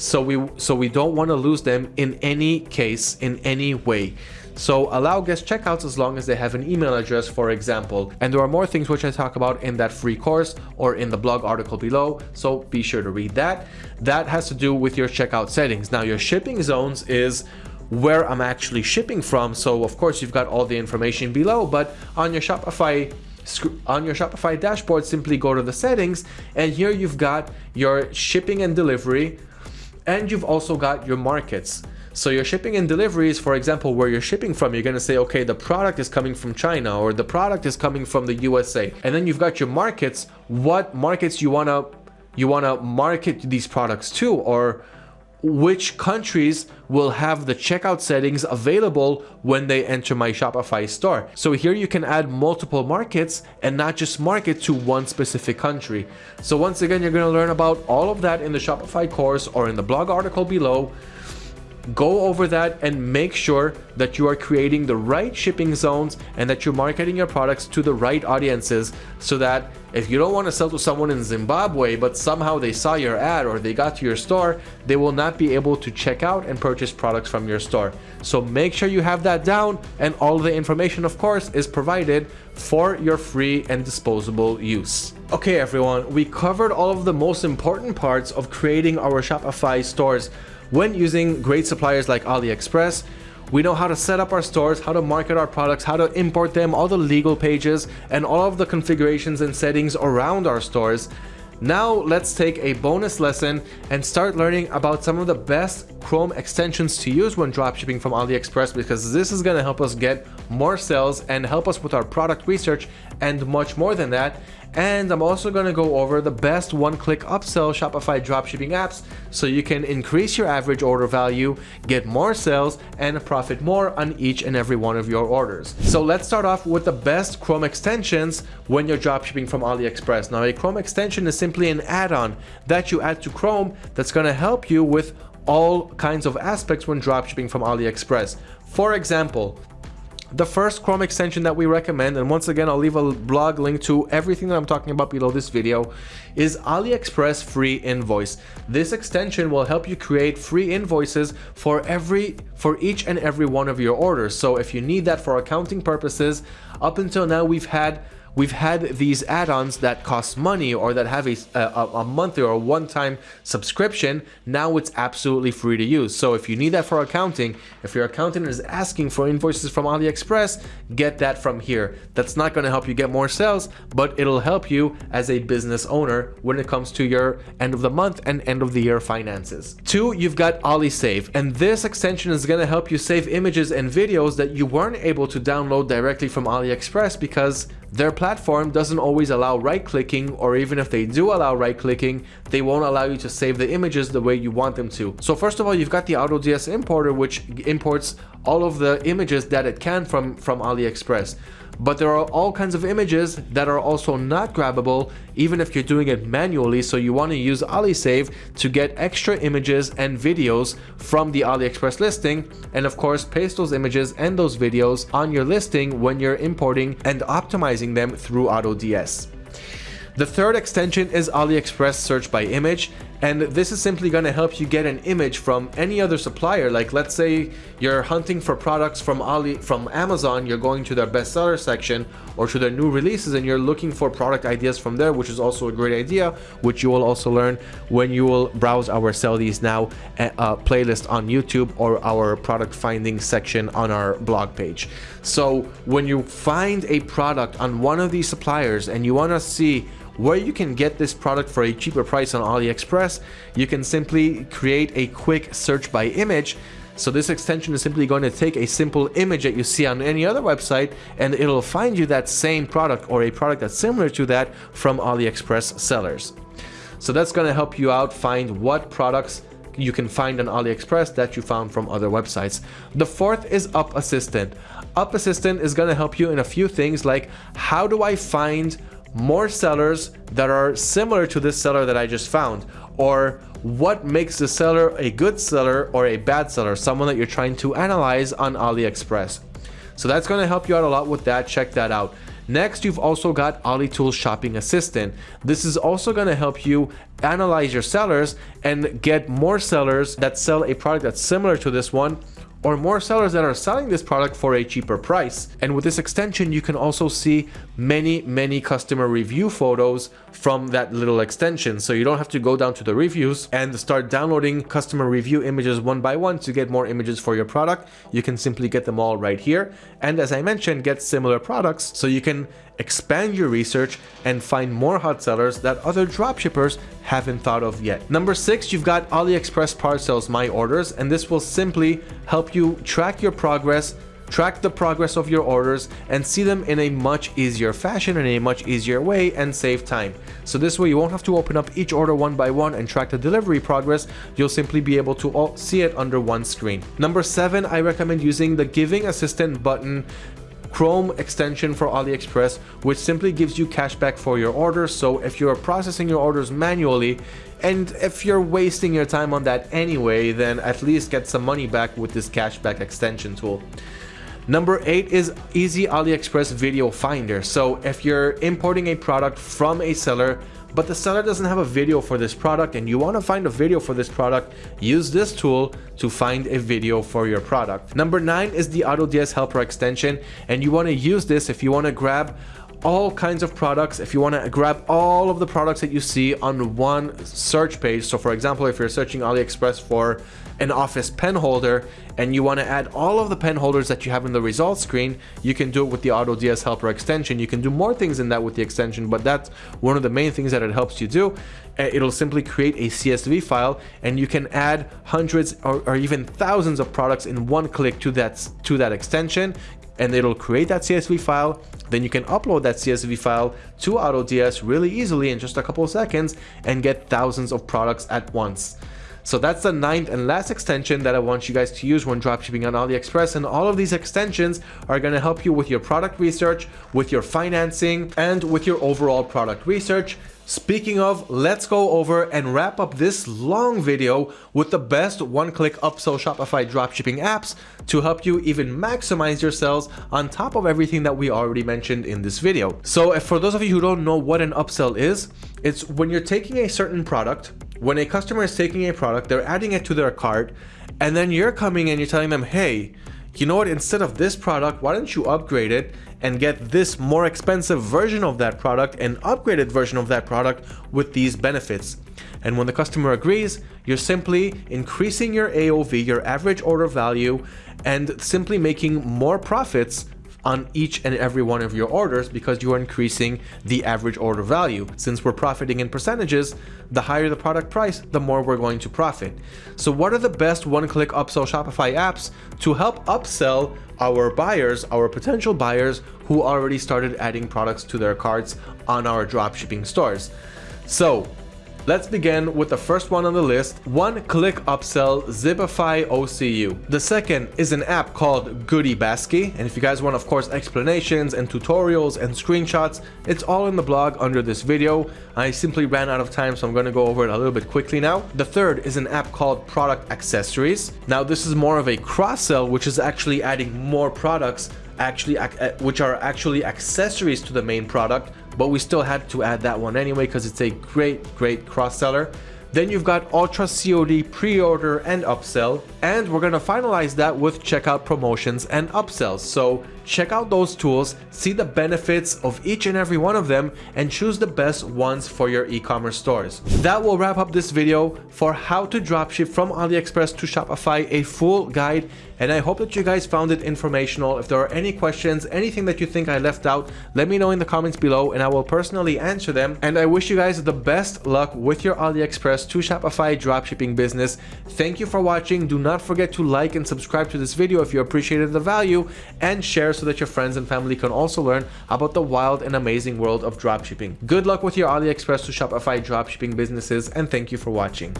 so we so we don't want to lose them in any case in any way. So allow guest checkouts as long as they have an email address for example. And there are more things which i talk about in that free course or in the blog article below so be sure to read that. That has to do with your checkout settings. Now your shipping zones is where i'm actually shipping from so of course you've got all the information below but on your shopify on your Shopify dashboard, simply go to the settings and here you've got your shipping and delivery, and you've also got your markets. So your shipping and deliveries, for example, where you're shipping from, you're going to say, okay, the product is coming from China or the product is coming from the USA. And then you've got your markets, what markets you want to you want to market these products to or which countries will have the checkout settings available when they enter my Shopify store. So here you can add multiple markets and not just market to one specific country. So once again, you're going to learn about all of that in the Shopify course or in the blog article below go over that and make sure that you are creating the right shipping zones and that you're marketing your products to the right audiences so that if you don't want to sell to someone in Zimbabwe but somehow they saw your ad or they got to your store they will not be able to check out and purchase products from your store. So make sure you have that down and all the information of course is provided for your free and disposable use. Okay everyone we covered all of the most important parts of creating our Shopify stores when using great suppliers like AliExpress, we know how to set up our stores, how to market our products, how to import them, all the legal pages, and all of the configurations and settings around our stores. Now let's take a bonus lesson and start learning about some of the best Chrome extensions to use when dropshipping from AliExpress because this is going to help us get more sales and help us with our product research and much more than that. And I'm also going to go over the best one-click upsell Shopify dropshipping apps so you can increase your average order value, get more sales, and profit more on each and every one of your orders. So let's start off with the best Chrome extensions when you're dropshipping from AliExpress. Now a Chrome extension is simply an add-on that you add to Chrome that's going to help you with all kinds of aspects when dropshipping from AliExpress. For example, the first Chrome extension that we recommend, and once again, I'll leave a blog link to everything that I'm talking about below this video, is AliExpress Free Invoice. This extension will help you create free invoices for every for each and every one of your orders. So if you need that for accounting purposes, up until now we've had we've had these add-ons that cost money or that have a, a, a monthly or a one-time subscription. Now it's absolutely free to use. So if you need that for accounting if your accountant is asking for invoices from aliexpress get that from here. That's not going to help you get more sales but it'll help you as a business owner when it comes to your end of the month and end of the year finances. Two you've got alisave and this extension is going to help you save images and videos that you weren't able to download directly from aliexpress because their platform doesn't always allow right-clicking or even if they do allow right-clicking, they won't allow you to save the images the way you want them to. So first of all, you've got the AutoDS importer which imports all of the images that it can from, from AliExpress. But there are all kinds of images that are also not grabbable even if you're doing it manually. So you want to use AliSave to get extra images and videos from the AliExpress listing. And of course paste those images and those videos on your listing when you're importing and optimizing them through AutoDS. The third extension is AliExpress search by image and this is simply going to help you get an image from any other supplier. Like let's say you're hunting for products from Ali from Amazon you're going to their bestseller section or to their new releases and you're looking for product ideas from there which is also a great idea which you will also learn when you will browse our sell these now uh, playlist on YouTube or our product finding section on our blog page. So when you find a product on one of these suppliers and you want to see where you can get this product for a cheaper price on AliExpress, you can simply create a quick search by image so this extension is simply going to take a simple image that you see on any other website and it'll find you that same product or a product that's similar to that from AliExpress sellers. So that's going to help you out find what products you can find on AliExpress that you found from other websites. The fourth is Up Assistant. Up Assistant is going to help you in a few things like how do I find more sellers that are similar to this seller that I just found or what makes the seller a good seller or a bad seller, someone that you're trying to analyze on AliExpress. So that's going to help you out a lot with that. Check that out. Next, you've also got AliTools Shopping Assistant. This is also going to help you analyze your sellers and get more sellers that sell a product that's similar to this one or more sellers that are selling this product for a cheaper price. And with this extension, you can also see many, many customer review photos from that little extension. So you don't have to go down to the reviews and start downloading customer review images one by one to get more images for your product. You can simply get them all right here. And as I mentioned, get similar products so you can expand your research and find more hot sellers that other dropshippers haven't thought of yet. Number six, you've got AliExpress Parcels My Orders, and this will simply help you track your progress track the progress of your orders and see them in a much easier fashion in a much easier way and save time. So this way you won't have to open up each order one by one and track the delivery progress, you'll simply be able to see it under one screen. Number seven, I recommend using the giving assistant button Chrome extension for AliExpress, which simply gives you cashback for your orders. So if you're processing your orders manually, and if you're wasting your time on that anyway, then at least get some money back with this cashback extension tool. Number eight is Easy AliExpress Video Finder. So if you're importing a product from a seller, but the seller doesn't have a video for this product and you want to find a video for this product, use this tool to find a video for your product. Number nine is the AutoDS Helper extension and you want to use this if you want to grab all kinds of products if you want to grab all of the products that you see on one search page so for example if you're searching AliExpress for an office pen holder and you want to add all of the pen holders that you have in the results screen, you can do it with the AutoDS Helper extension. You can do more things than that with the extension, but that's one of the main things that it helps you do. Uh, it'll simply create a CSV file and you can add hundreds or, or even thousands of products in one click to that, to that extension and it'll create that CSV file. Then you can upload that CSV file to AutoDS really easily in just a couple of seconds and get thousands of products at once. So that's the ninth and last extension that I want you guys to use when dropshipping on AliExpress. And all of these extensions are going to help you with your product research, with your financing, and with your overall product research. Speaking of, let's go over and wrap up this long video with the best one-click upsell Shopify dropshipping apps to help you even maximize your sales on top of everything that we already mentioned in this video. So for those of you who don't know what an upsell is, it's when you're taking a certain product, when a customer is taking a product, they're adding it to their cart, and then you're coming and you're telling them, hey, you know what, instead of this product, why don't you upgrade it and get this more expensive version of that product, an upgraded version of that product with these benefits. And when the customer agrees, you're simply increasing your AOV, your average order value, and simply making more profits on each and every one of your orders because you are increasing the average order value. Since we're profiting in percentages, the higher the product price, the more we're going to profit. So what are the best one-click upsell Shopify apps to help upsell our buyers, our potential buyers who already started adding products to their carts on our dropshipping stores? So Let's begin with the first one on the list, one-click upsell Zipify OCU. The second is an app called Goody Basket, and if you guys want of course explanations and tutorials and screenshots, it's all in the blog under this video. I simply ran out of time so I'm to go over it a little bit quickly now. The third is an app called Product Accessories. Now this is more of a cross-sell which is actually adding more products actually uh, which are actually accessories to the main product but we still had to add that one anyway because it's a great great cross seller then you've got Ultra COD pre-order and upsell and we're going to finalize that with checkout promotions and upsells so check out those tools, see the benefits of each and every one of them, and choose the best ones for your e-commerce stores. That will wrap up this video for how to dropship from AliExpress to Shopify, a full guide, and I hope that you guys found it informational. If there are any questions, anything that you think I left out, let me know in the comments below and I will personally answer them. And I wish you guys the best luck with your AliExpress to Shopify dropshipping business. Thank you for watching. Do not forget to like and subscribe to this video if you appreciated the value and share so that your friends and family can also learn about the wild and amazing world of dropshipping. Good luck with your AliExpress to Shopify dropshipping businesses and thank you for watching.